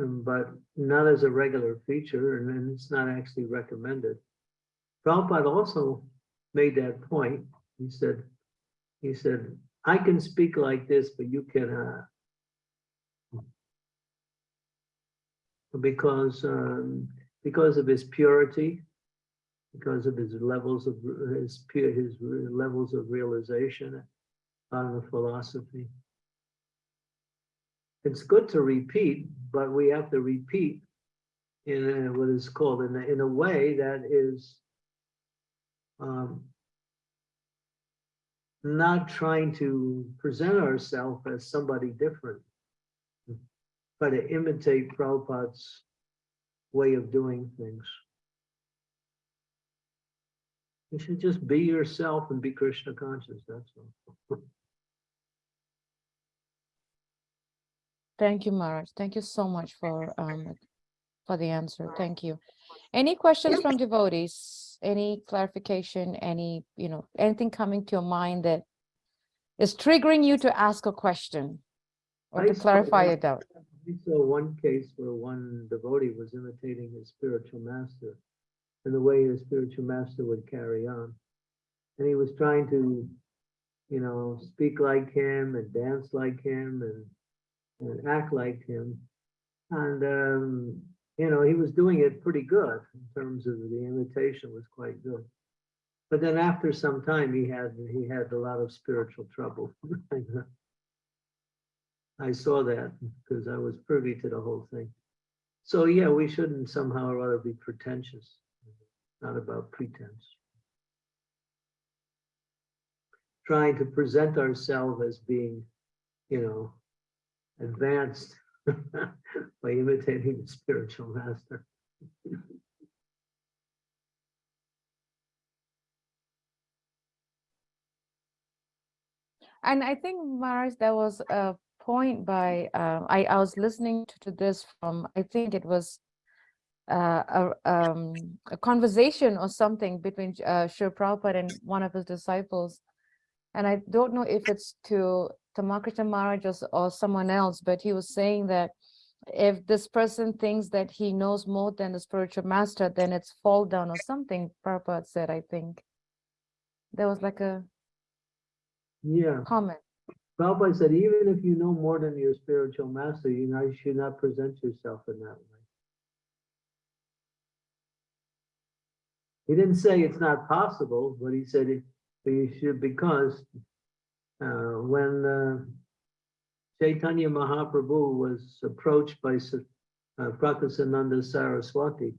S2: um, but not as a regular feature, and it's not actually recommended. Prabhupada also made that point. He said, he said, I can speak like this, but you cannot. Because um, because of his purity, because of his levels of his pure his levels of realization on the philosophy. It's good to repeat, but we have to repeat in a, what is called in a, in a way that is um, not trying to present ourselves as somebody different. but to imitate Prabhupada's way of doing things. You should just be yourself and be Krishna conscious, that's all.
S1: Thank you, Maharaj. Thank you so much for, um, for the answer. Thank you. Any questions from devotees? Any clarification, any, you know, anything coming to your mind that is triggering you to ask a question or
S2: I
S1: to clarify
S2: one-
S1: a doubt?
S2: We saw one case where one devotee was imitating his spiritual master and the way his spiritual master would carry on. And he was trying to, you know, speak like him and dance like him and, and act like him. And, um, you know, he was doing it pretty good in terms of the imitation was quite good. But then after some time, he had, he had a lot of spiritual trouble. I saw that because I was privy to the whole thing. So yeah, we shouldn't somehow or other be pretentious, not about pretense. Trying to present ourselves as being, you know, advanced by imitating the spiritual master.
S1: And I think, Maharaj, there was a point by, uh, I, I was listening to, to this from, I think it was uh, a, um, a conversation or something between uh, Sri Prabhupada and one of his disciples. And I don't know if it's to Tamal Krishna Maharaj or, or someone else, but he was saying that if this person thinks that he knows more than the spiritual master, then it's fall down or something, Prabhupada said, I think. There was like a
S2: Yeah,
S1: comment.
S2: Prabhupada said, even if you know more than your spiritual master, you know, you should not present yourself in that way. He didn't say it's not possible, but he said it, you should, because uh, when uh, Chaitanya Mahaprabhu was approached by uh, Prakasananda Saraswati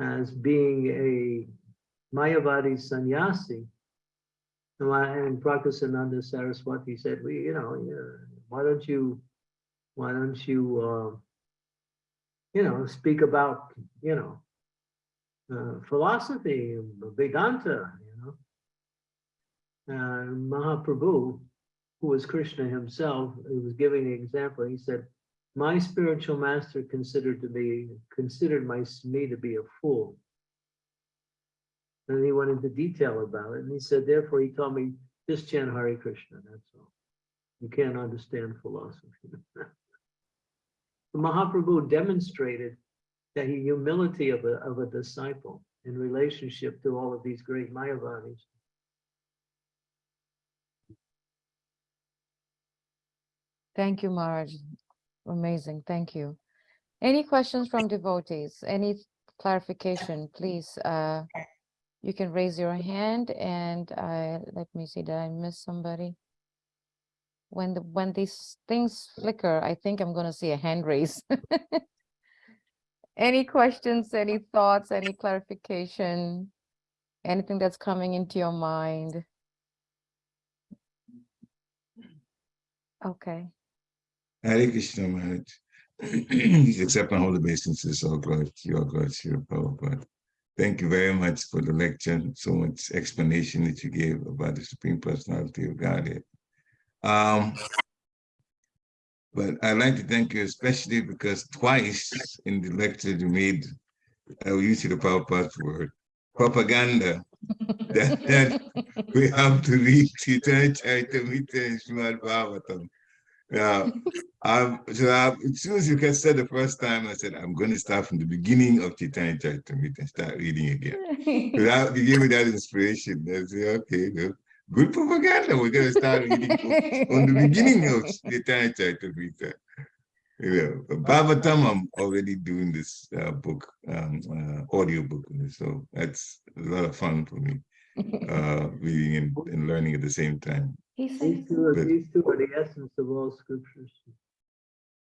S2: as being a Mayavadi sannyasi, and Prakasananda Saraswati said, we, you know, why don't you, why don't you, uh, you know, speak about, you know, uh, philosophy, Vedanta, Uh, Mahaprabhu, who was Krishna himself, he was giving the example. He said, my spiritual master considered to be, considered my, me to be a fool. And he went into detail about it. And he said, therefore, he told me, just chant Hare Krishna, that's all. You can't understand philosophy. Mahaprabhu demonstrated that the humility of a, of a disciple in relationship to all of these great Mayavadis.
S1: Thank you, Maharaj. Amazing. Thank you. Any questions from devotees? Any clarification, please? Uh, you can raise your hand and uh, let me see, did I miss somebody? When the, when these things flicker, I think I'm gonna see a hand raise. Any questions, any thoughts, any clarification? Anything that's coming into your mind? Okay.
S5: Hare Krishna Maharaj. Accept my holy obeisances, oh God, your God, your Prabhupada. Thank you very much for the lecture, so much explanation that you gave about the Supreme Personality of Godhead. Um, but I'd like to thank you especially because twice in the lecture you made, uh, we used the Prabhupada's word, propaganda, that, that we have to read Chaitanya Charitamrita and Srimad Bhagavatam. Yeah, um, so I, as soon as you can said the first time, I said, I'm going to start from the beginning of Chaitanya Charitamrita and start reading again. Without, you gave me that inspiration. I said, okay, good, good propaganda. We're going to start reading on the beginning of Chaitanya Charitamrita. You know, Bhagavatam, I'm already doing this uh, book, um, uh, audio book, so that's a lot of fun for me, uh, reading and, and learning at the same time.
S1: He
S2: These two are,
S5: Good.
S2: these two are the essence of all scriptures.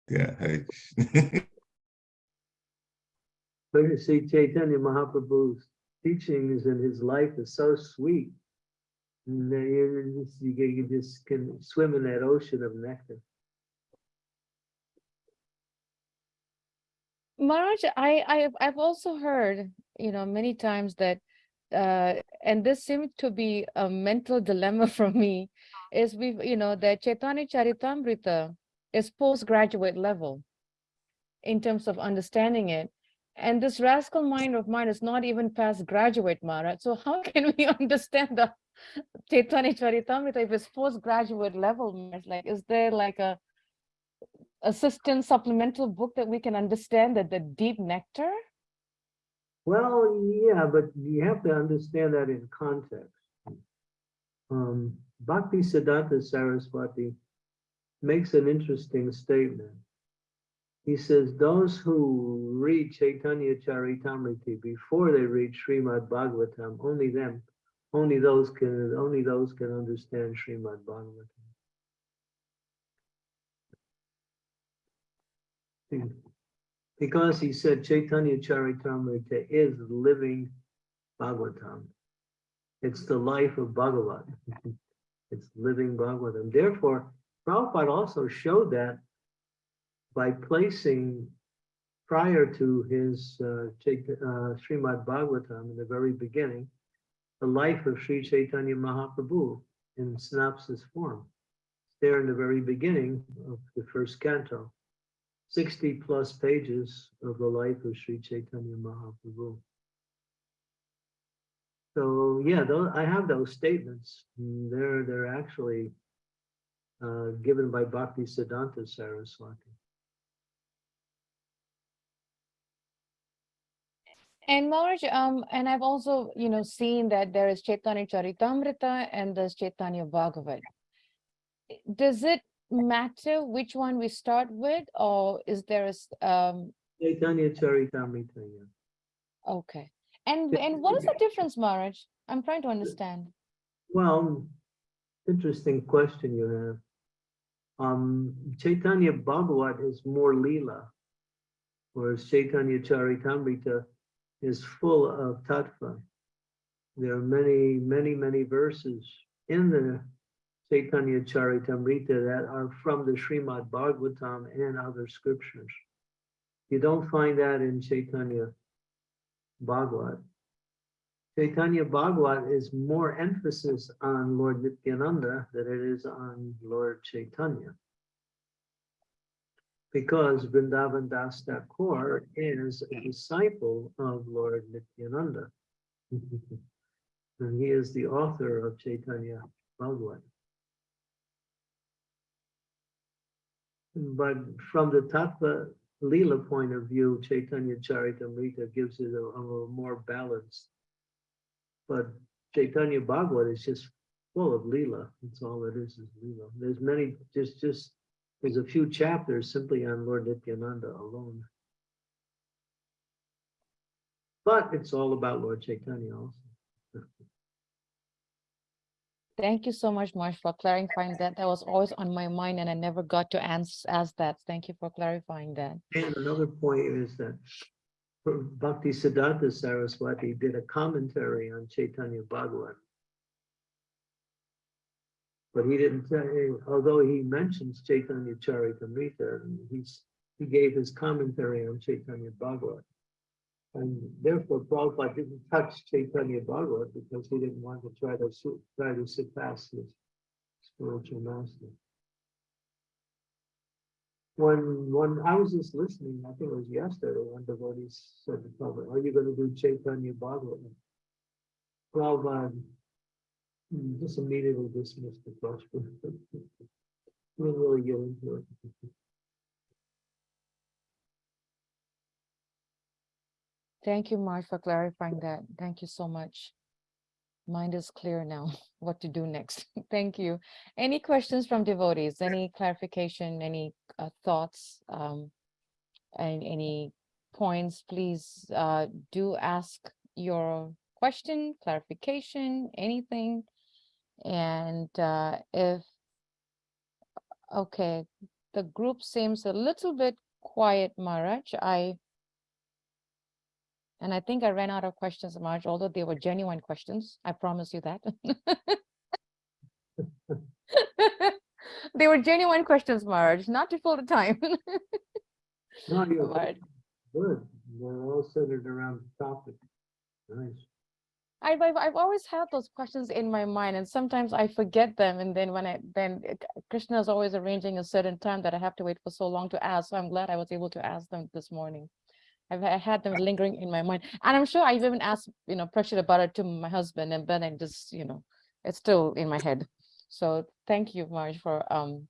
S5: Yeah, I,
S2: But you see Chaitanya Mahaprabhu's teachings and his life is so sweet. And then you just, you get- you just can swim in that ocean of nectar.
S1: Maharaj, I, I, have- I've also heard, you know, many times that, uh, and this seemed to be a mental dilemma for me, is we've, you know, the Chaitanya Charitamrita is postgraduate level in terms of understanding it. And this rascal mind of mine is not even past graduate, Maharaj. So how can we understand the Chaitanya Charitamrita if it's postgraduate level? Like, is there like a assistant supplemental book that we can understand that the deep nectar?
S2: Well, yeah, but you have to understand that in context. Um, Bhakti Siddhanta Saraswati makes an interesting statement. He says, those who read Chaitanya Charitamrita before they read Srimad Bhagavatam, only them, only those can, only those can understand Srimad Bhagavatam. Because he said Chaitanya Charitamrita is living Bhagavatam. It's the life of Bhagavat. It's living Bhagavatam. Therefore, Prabhupada also showed that by placing prior to his uh, uh, Srimad Bhagavatam in the very beginning, the life of Sri Chaitanya Mahaprabhu in synopsis form. There in the very beginning of the first canto. 60 plus pages of the life of Sri Chaitanya Mahaprabhu. So yeah, those, I have those statements. Mm, They're, they're actually uh, given by Bhakti Siddhanta Saraswati.
S1: And Maharaj, um, and I've also, you know, seen that there is Chaitanya Charitamrita and there's Chaitanya Bhagavat. Does it matter which one we start with, or is there a um,
S2: Chaitanya Charitamrita, yeah.
S1: okay. And, and what is the difference, Maharaj? I'm trying to understand.
S2: Well, interesting question you have. Um, Chaitanya Bhagavat is more lila, whereas Chaitanya Charitamrita is full of tattva. There are many, many, many verses in the Chaitanya Charitamrita that are from the Srimad Bhagavatam and other scriptures. You don't find that in Chaitanya Bhagavat. Chaitanya Bhagavat is more emphasis on Lord Nityananda than it is on Lord Chaitanya. Because Vrindavan Das Thakur is a disciple of Lord Nityananda. And he is the author of Chaitanya Bhagavat. But from the Tattva Lila point of view, Chaitanya Charitamrita gives it a, a more balanced but Chaitanya Bhagavat is just full of Leela. That's all it is, is Leela. There's many, just, just, there's a few chapters simply on Lord Nityananda alone. But it's all about Lord Chaitanya also.
S1: Thank you so much, Marsh, for clarifying that. That was always on my mind and I never got to ans- ask that. Thank you for clarifying that.
S2: And another point is that Bhakti Siddhanta Saraswati did a commentary on Chaitanya Bhagavat. But he didn't say, although he mentions Chaitanya Charitamrita, he's, he gave his commentary on Chaitanya Bhagavat. And therefore Prabhupada didn't touch Chaitanya Bhagavat because he didn't want to try to, try to surpass his spiritual master. When, when I was just listening, I think it was yesterday, when devotees said to Prabhupada, are you gonna do Chaitanya Bhagavat? Prabhupada just immediately dismissed the question. We Didn't really get into it.
S1: Thank you, Marge, for clarifying that. Thank you so much. Mind is clear now, what to do next. Thank you. Any questions from devotees? Any clarification, any uh, thoughts? um, And any points, please uh, do ask your question, clarification, anything. And uh, if, okay, the group seems a little bit quiet, Maharaj. I and I think I ran out of questions, Marge, although they were genuine questions. I promise you that. They were genuine questions, Marge, not to fill the time.
S2: No, you're good. They're all centered around the topic. Nice.
S1: I've, I've, I've always had those questions in my mind and sometimes I forget them. And then when I, then Krishna is always arranging a certain time that I have to wait for so long to ask. So I'm glad I was able to ask them this morning. I've I had them lingering in my mind. And I'm sure I've even asked, you know, Prashit about it to my husband and then I just, you know, it's still in my head. So thank you, Marge, for um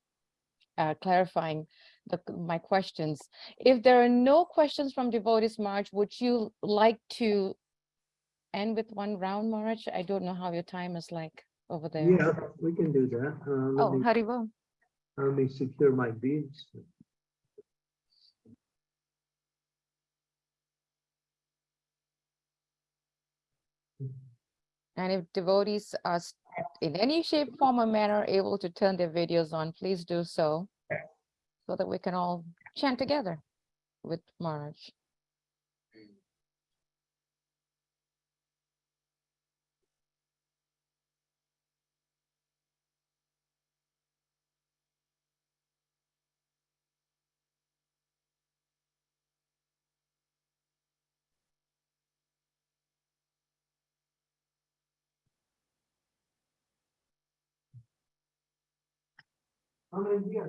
S1: uh, clarifying the, my questions. If there are no questions from devotees, Marge, would you like to end with one round, Marge? I don't know how your time is like over there.
S2: Yeah, we can do that. Uh,
S1: Oh,
S2: me,
S1: Haribo.
S2: let me secure my beads.
S1: And if devotees are in any shape, form or manner able to turn their videos on, please do so. So that we can all chant together with Marge.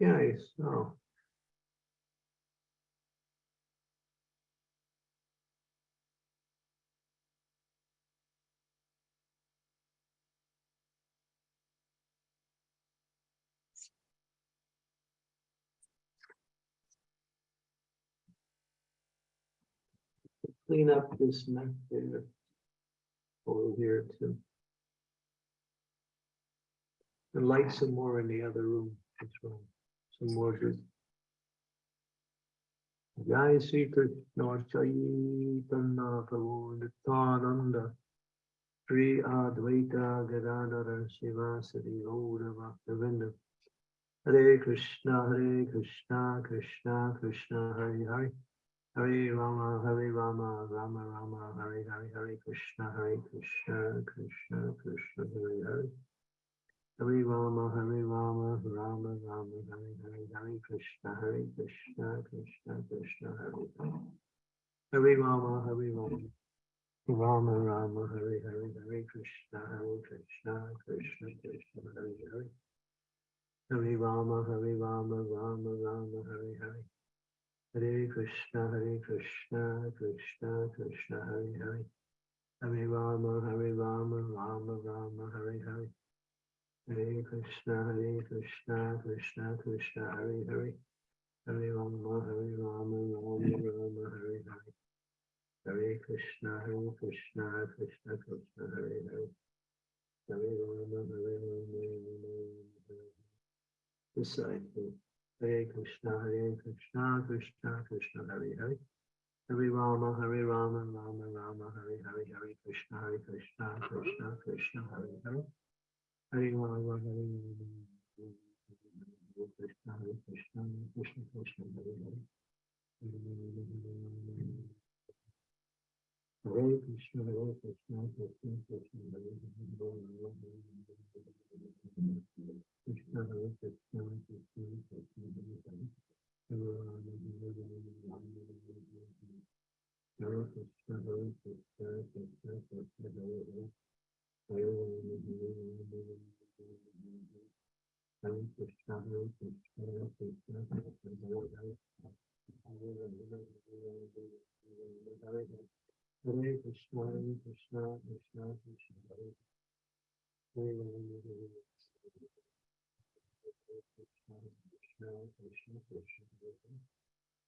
S2: Yes, oh. Clean up this mess here. Over here too. And light some more in the other room. Good. Jai Sri Krishna Chaitanya Prabhu Nityananda Sri Advaita Gadadhara Srivasadi Gaura Bhakta Vrinda Hare Krishna Hare Krishna Krishna Krishna Hare Hare Hare Rama Hare Rama Rama Rama Hare Hare Hare Krishna Hare Krishna Krishna Krishna Hare Hare Hare Rama, Hare Rama, Rama Rama, Hare Hare, Hare Krishna, Hare Krishna, Krishna Krishna, Hare Hare. Hare Rama, Hare Rama, Rama Rama, Hare Hare, Hare Krishna, Hare Krishna, Krishna Krishna, Hare Hare. Hare Rama, Hare Rama, Rama Rama, Hare Hare. Hare Krishna, Hare Krishna, Krishna Krishna, Hare Hare. Hare Rama, Hare Rama, Rama Rama, Hare Hare. Hare Krishna, Hare Krishna, Krishna Krishna, Hare Hare. Hare Rama, Hare Rama, Rama Rama, Hare Hare. Hare Krishna, Hare Krishna, Krishna Krishna, Hare Hare. Hare Rama, Hare Rama, Rama Rama, too. Hare Krishna, Hare Krishna, Krishna Krishna, Hare Hare. Hare Rama, Hare Rama, Rama Rama, Hare Hare. Hare Krishna, Hare Krishna, Krishna Krishna, Hare Hare. Hare Rama, Hare Rama, Krishna, Krishna, Krishna Krishna, Hare Hare. Hare Krishna, Hare Krishna, Krishna Krishna, Hare Hare. Krishna, Hare Krishna, Krishna Krishna, Hare Hare. Hare Krishna, Hare Krishna, Krishna Krishna, Hare Hare. Hare Krishna, Hare Krishna, Krishna Krishna, Hare Hare. Krishna, Krishna, Krishna Krishna, Hare Krishna, Krishna, Krishna,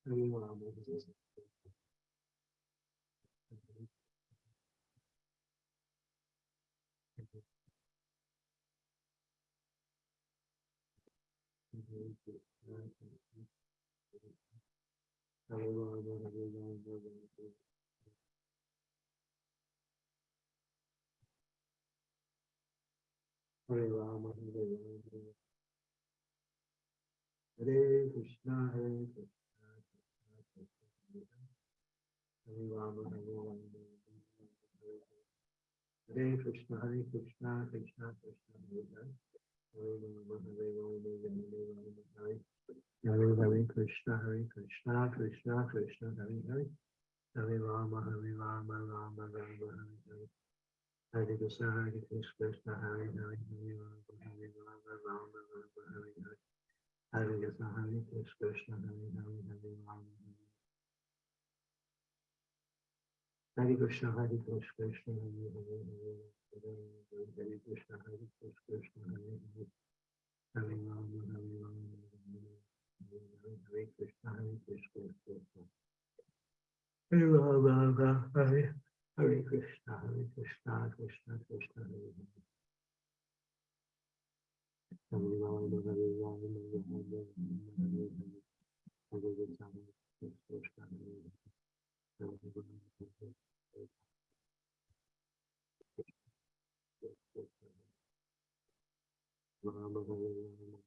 S2: Hare Rama. Hare Rama, Hare Rama, Hare Rama. Hare Rama, Hare Rama, Hare Rama. Hare Krishna, Hare Krishna, Krishna Krishna, Hare Rama. Hare Rama, Hare Rama, Hare Krishna, Hare Krishna, Krishna Krishna, Hare Rama. Hare Rama, Hare Rama, Hare Rama, Hare Hare Hare Krishna, Hare Krishna, Hare Hare. Hare Rama, Hare Rama, Rama Rama, Hare Hare. Hare Krishna, Hare Krishna, Hare Hare, Hare Rama, Hare Rama, Hare Krishna, Krishna, Hare Hare, Hare Krishna, Hare Krishna, Krishna, Hare Krishna, Hare Hare. Rama, Hare Rama, Hare Hare, Hare Krishna, Krishna, Krishna. Rama, Hare Krishna, Hare Krishna, Krishna Krishna, Hare Hare. Hare Rama, Hare Hare Hare Hare. Krishna, Hare Krishna, Hare Hare. Hare Hare Hare. Rama, Hare Rama.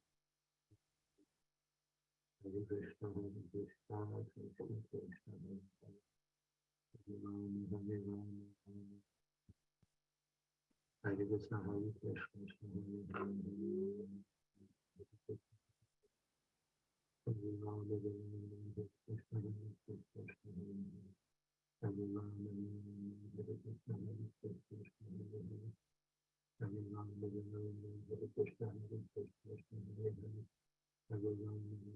S2: Hare Krishna, Hare Krishna, Krishna Krishna, Hare Hare. Hare Rama, Hare Rama, Hare Rama. Hare Krishna, Hare Krishna, Krishna Hare Hare, Hare Rama, Krishna. Hare Rama, Rama, Krishna, Krishna, Krishna Hare Hare. Hare Rama, Hare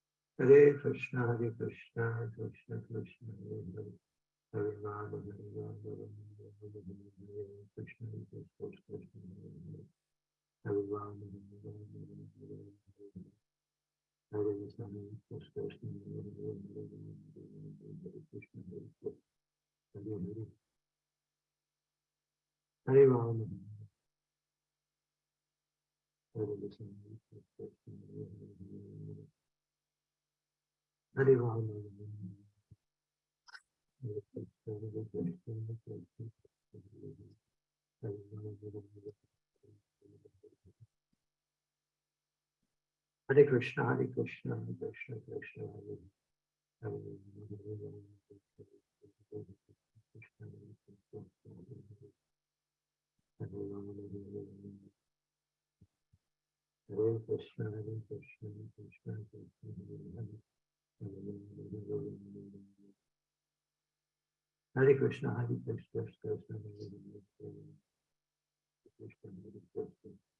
S2: Rama, Hare Krishna, Krishna, Krishna Hare Hare. Hare Rama, Hare Rama, Hare Krishna, Hare Krishna, Krishna Hare Hare. Hare Rama, Hare Rama, Hare Krishna, Hare Krishna, Krishna Krishna, Hare Hare. Rama, Hare. Krishna Krishna, Krishna Hare Hare. Krishna, Krishna, Krishna Krishna, Hare Krishna. Krishna, Hare Krishna, Krishna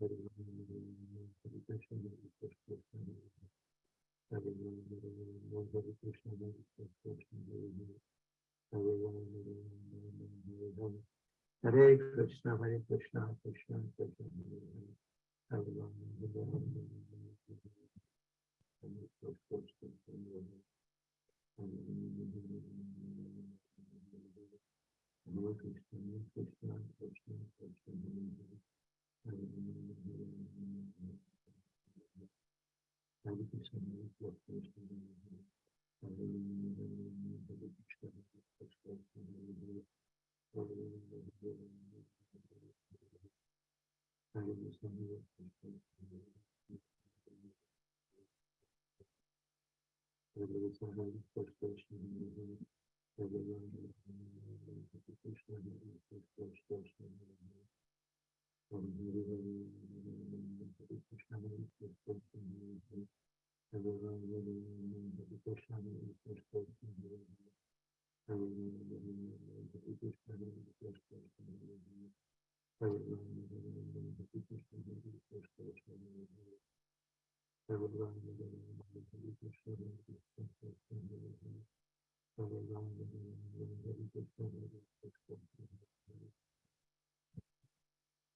S2: Hare Krishna, Hare Krishna, Krishna Krishna, Hare Krishna, Krishna, Krishna. Hare Rama, Hare Rama.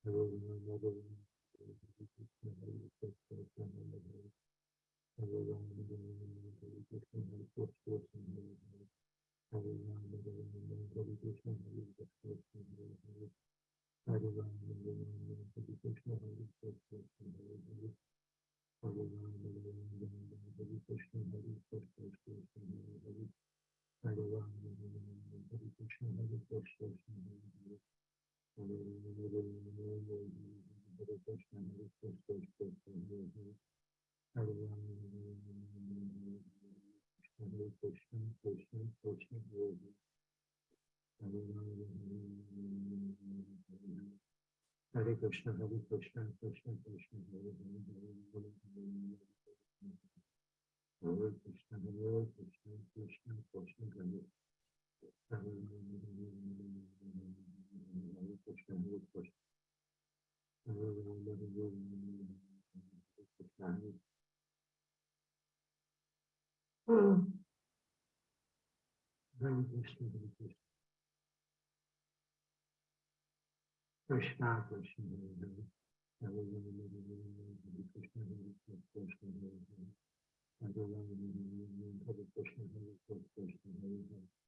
S2: Hare Krishna, Hare Krishna, Krishna Hare Hare. Hare Krishna, Hare Hare Rama, Hare Krishna, Hare Krishna, Krishna Krishna, Hare Hare Hare. Krishna, Hare Krishna, Krishna, Krishna Hare Hare. Rama, Hare Krishna, Krishna, Krishna Krishna, Krishna, Krishna Krishna, Krishna.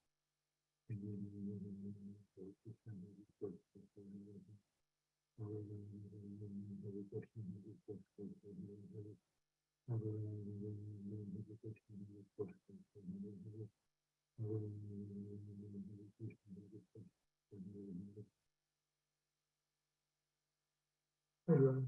S2: Hare Rama,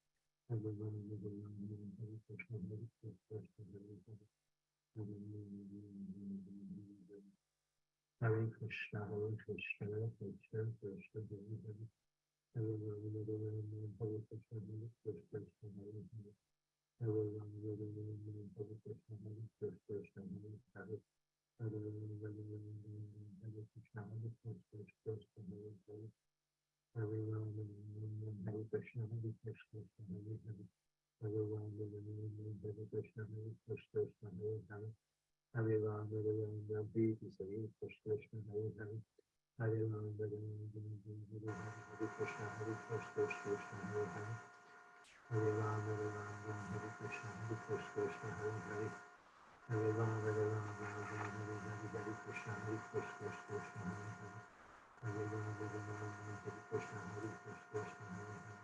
S2: Hare Hare. Hare Rama, Hare Rama, Hare Hare. Hare Krishna, Hare Krishna, Krishna Krishna Hare Hare. Hare Rama, Hare Rama, Hare Hare. Hare Krishna, Hare Krishna, Krishna Hare Hare. Hare Rama, Hare Rama, Hare Krishna, Hare Krishna, Krishna Hare Hare. Hare Rama, Hare Rama, Hare Hare. Hare Krishna, Hare Krishna, Hare Hare. Hare Krishna, Hare Krishna, Hare Hare. Hare Rama, Hare Rama, Hare Krishna, Hare Krishna, Hare Hare. Hare Ram, Hare Ram, Hare Krishna, Hare Hare Hare. Ram, Hare Ram, Hare Krishna, Hare Krishna, Hare Hare. Hare Ram, Hare Ram, Hare Krishna, Hare Krishna, Hare Hare. Hare Ram, Hare Ram, Hare Hare Hare Ram, Ram, Krishna, Hare Krishna Hare Hare. Hare Ram Hare Ram Hare Krishna Hare Krishna Krishna Hare Hare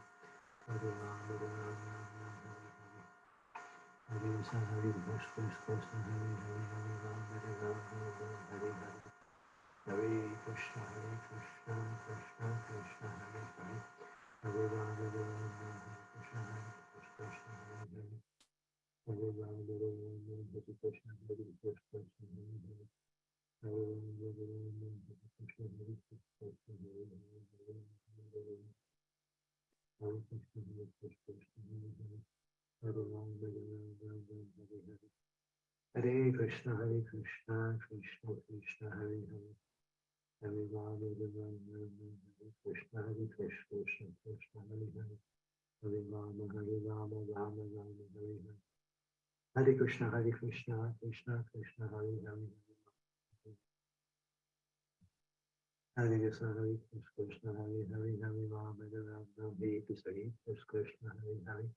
S2: Hare Ram Hare Ram Ram Ram Hare Hare Hare Krishna Hare Krishna Krishna Krishna Hare Hare Hare Ram Hare Ram Hare Ram Hare Hare Hare Krishna Hare Krishna Krishna Krishna Hare Hare Hare Ram Hare Ram Ram Hare Krishna Hare Krishna Krishna Hare Hare Hare Ram Hare Ram Ram Hare Krishna Hare Krishna Krishna Hare Hare Hare Krishna, Hare Krishna, Krishna Krishna, Hare Hare. Hare Ram, Hare Krishna, Hare Krishna, Krishna Krishna, Hare Hare. Hare Krishna, Hare Krishna, Krishna Krishna, Hare Hare. Hare Krishna, Hare Krishna. Krishna, Krishna, Hare Hare Hare. Krishna, Hare Krishna, Hare Hare. Hare Ram, Hare Ram, Hare Krishna, Hare Krishna, Hare Hare.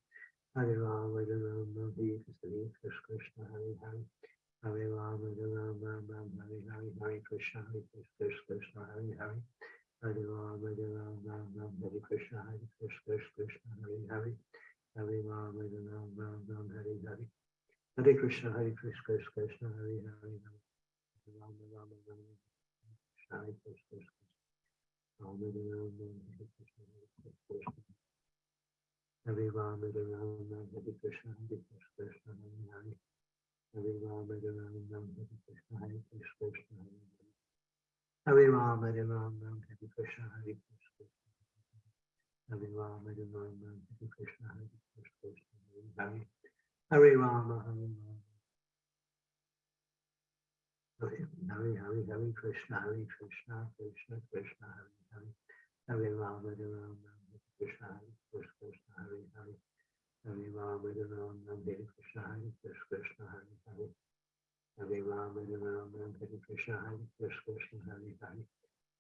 S2: Hare Ram, Hare Ram, Hare Krishna, Hare Krishna, Hare Hare. Hare Ram, Hare Ram, Hare Hare Hare Krishna, Hare Krishna, Hare Hare. Hare Ram, Hare Ram, Hare Krishna, Hare Krishna, Hare Hare. Hare Ram, Hare Ram, Hare Hare Hare Krishna, Hare Krishna, Krishna Hare Hare. Hare Hare Ram, Hare Hare Hare Krishna, Hare Hare. Hare Ram, Hare Krishna, Hare Krishna, Hare Hare. Hare Ram, Hare Ram, Hare Krishna, Hare Krishna, Krishna Krishna, Hare Krishna, Hare Krishna, Hare Krishna, Hare Hare Hare Hare. Hare Hare Hare Hare Krishna. Hare Krishna, Krishna Krishna, Hare Hare. Hare Ram, Hare Ram, Ram Ram, Hare Hare. Hare Krishna, Hare Krishna, Hare Hare. Hare Krishna, Hare Krishna Hare Hare. Hare Hare Hare Krishna, Hare Krishna, Hare Hare. Hare Ram, Hare Ram, Hare Krishna, Hare Krishna, Hare Hare.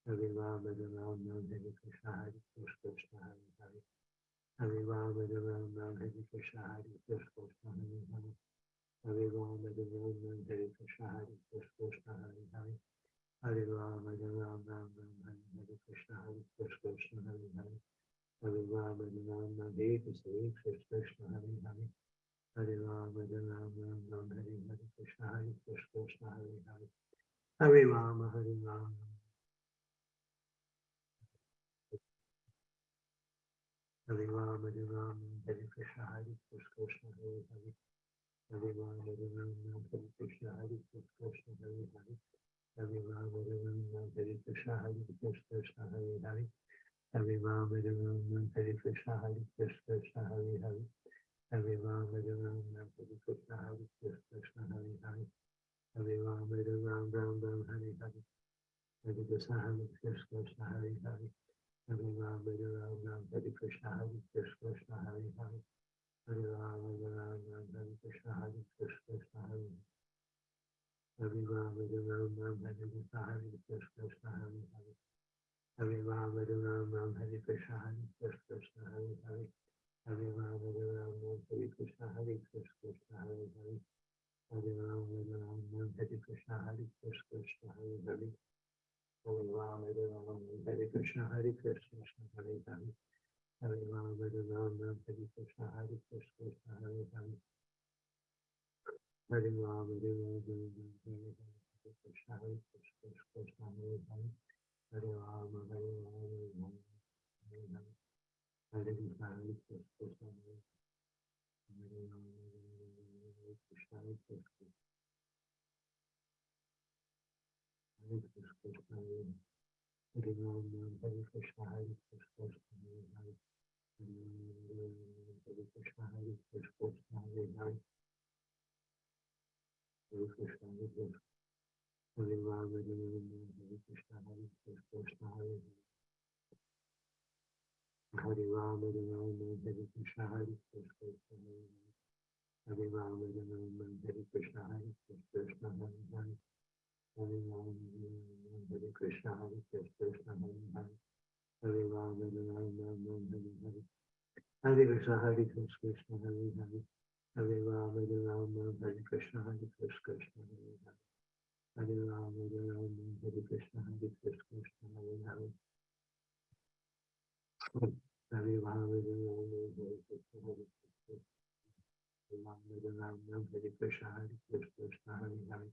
S2: Hare Ram, Hare Ram, Hare Krishna, Hare Krishna, Krishna Hare Hare. Hare Ram, Hare Ram, Hare Hare. Hare Krishna, Hare Krishna, Krishna, Hare Hare. Hare Ram, Hare Ram, Hare Krishna, Hare Krishna, Krishna Hare Hare. Hare Ram, Hare Ram, Hare Krishna, Hare Krishna, Krishna Hare Hare. Hare Ram, Hare Ram, Hare Krishna, Hare Krishna, Krishna Hare Hare. Hare Ram, Hare Ram, Hare Krishna, Hare Krishna, Krishna Hare Hare. Hare Ram, Hare Ram, Hare Krishna, Hare Krishna, Krishna Hare Hare. Hare Ram, Hare Ram, Hare Krishna, Hare Krishna, Hare Hare. Hare Ram, Hare Ram, Hare Hare, Hare Krishna, Hare Krishna, Krishna Hare Hare. Hare Ram, Hare Ram, Hare Krishna, Hare Krishna, Krishna Hare Hare. Hare Ram, Hare Ram, Hare Hare, Krishna, Hare Krishna, Hare Hare. Hare Ram, Hare Ram, Ram, Hare Ram, Krishna, Hare Krishna, Hare Hare. Hare Ram, Hare Ram, Ram, Krishna, Hare Krishna, Hare Hare. Hare Ram, Hare Ram, Ram, Ram, Hare Krishna, Hare Krishna, Hare Krishna, Krishna, Krishna Ram, Ram, Hare. Hare Krishna, Hare Krishna, Hare Hare, Hare Rama, Hare Rama, Hare Krishna, Hare Krishna, Hare Hare. Hare Rama, Hare Rama, Hare Krishna, Hare Krishna, Hare Hare. Hare Rama, Hare Rama, Rama, Hare Hare, Hare Krishna, Hare Krishna, Hare Hare. Hare Rama, Hare Rama, Rama, Hare Krishna, Hare Krishna, Hare Hare. Hare Rama, Hare Rama, Rama, Hare Hare. Hare Krishna, Hare Krishna, Krishna, Hare Hare. Hare Rama, Rama, Rama, Hare Krishna, Rama, Hare Rama, Hare Krishna, Hare Krishna. Hare Rama, Hare Rama, Hare Krishna, Hare Krishna, Hare Hare. Hare Rama, Hare Rama, Hare Krishna, Hare Krishna, Hare Hare. Hare Rama, Hare Rama, Hare Krishna, Hare Krishna. Hare Rama, Hare Rama, Hare Krishna, Hare Krishna, Hare Hare. Hare Rama, Hare Rama. Hare Hare, Hare Hare Krishna, Hare Krishna, Krishna Krishna, Hare Hare. Hare Rama, Hare Rama, Hare Krishna, Hare Krishna, Hare Hare. Hare Rama, Hare Rama, Hare Krishna, Hare Krishna, Hare Hare. Hare Rama, Hare Rama, Hare Krishna, Hare Krishna, Hare Hare. Hare Rama, Hare Rama, Hare Krishna, Hare Krishna, Hare Krishna, Hare Krishna, Hare Hare. Hare Krishna, Hare Krishna, Hare Rama, Hare Rama, Hare Krishna, Hare Krishna, Hare Hare. Hare Rama, Hare Rama, Hare Krishna, Hare Krishna, Hare Hare. Hare Rama, Hare Rama, Hare Krishna, Hare Krishna, Hare Hare. Hare Rama, Hare Rama, Hare Krishna, Hare Krishna, Hare Hare. Hare Rama, Hare Rama, Hare Krishna, Hare Hare Hare. Krishna, Hare Krishna, Krishna, Hare Hare Hare. Rama, Hare Ram Ram, Hare Krishna, Hare Krishna, Krishna, Hare Hare Hare. Rama, Hare Rama, Hare Krishna, Hare Krishna, Krishna, Hare Hare Hare. Rama, Hare Rama, Hare Krishna, Hare Krishna, Hare Hare. Hare Hare Krishna, Hare Krishna, Krishna, Hare Hare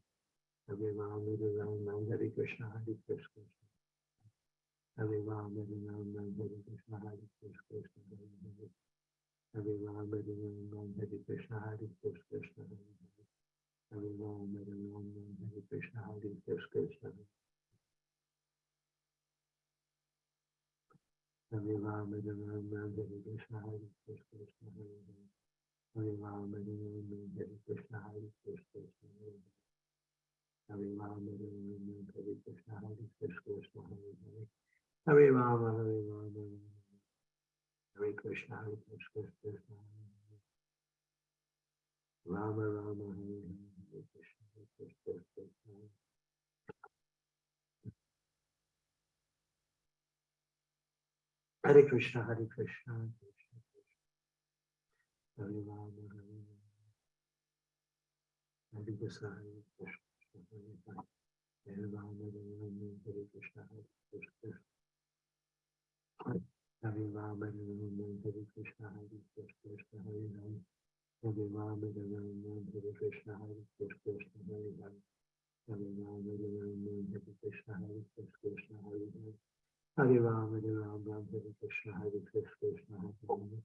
S2: Hare. Rama, Hare Rama, Hare Krishna, Hare Krishna, Krishna, Hare Ram, Hare Ram, Hare Krishna, Hare Krishna, Hare Hare. Hare Ram, Hare Ram, Hare Krishna, Hare Krishna, Hare Hare. Hare Ram, Hare Ram, Hare Krishna, Hare Krishna, Krishna Hare Hare Ram, Hare Ram, Hare Krishna, Hare Krishna, Krishna Hare Hare. Hare Ram, Hare Ram, Hare Krishna, Hare Krishna, Hare Hare. Hare Ram, Hare Ram, Hare Krishna, Hare Krishna, Krishna Hare Hare. Hare Ram, Hare Ram, Hare Krishna, Hare Krishna, Krishna. Rama Rama, Hare Hare, Krishna, Hare Krishna, Krishna, Hare Krishna, Hare Krishna, Krishna Krishna. Hare Rama, Hare Rama. Hare Krishna, Hare Krishna, Hare. Hare Rama, Hare Rama, Hare Krishna, Hare Krishna. Hare Rama, Hare Krishna, Hare Krishna, Hare Hare. Hare Rama, Hare Krishna, Hare Krishna, Hare Hare. Hare Rama, Hare Krishna, Hare Krishna, Hare Hare. Hare Ram, Hare Ram, Hare Krishna, Hare Krishna, Hare Hare.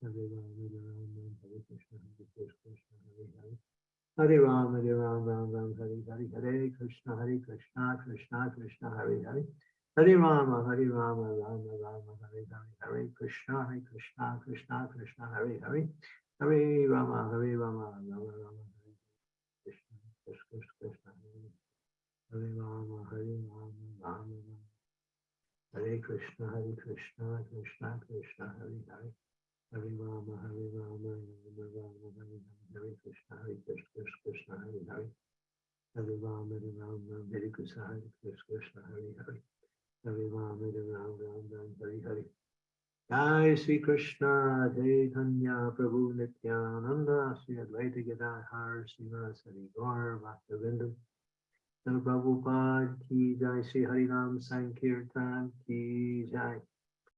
S2: Hare Ram, Hare Ram, Hare Krishna, Hare Krishna Hare Hare. Hare Ram, Hare Ram, Ram Ram Hare Hare, Hare Krishna, Hare Krishna, Krishna Krishna Hare Hare. Hare Rama, Hare Rama, Rama Rama Hare Hare, Hare Krishna, Hare Krishna, Krishna Krishna Hare Hare. Hare Rama, Hare Rama, Rama Rama Hare. Krishna, Krishna, Krishna. Hare Rama, Hare Rama, Rama Rama. Hare Krishna, Hare Krishna, Krishna Krishna, Hare Hare. Hare Rama, Hare Rama, Rama Rama, Hare Hare. Hare Krishna, Hare Krishna, Krishna Hare Hare. Hare Rama, Hare Rama, Hare Krishna, Hare Krishna, Krishna Jai Sri Krishna, Chaitanya Prabhu Nityananda, Sri Advaita Gadadhar, Srivasadi Gaur, Bhakta Vrinda. Prabhupada ki jai, Sri Harinam Sankirtan ki jai.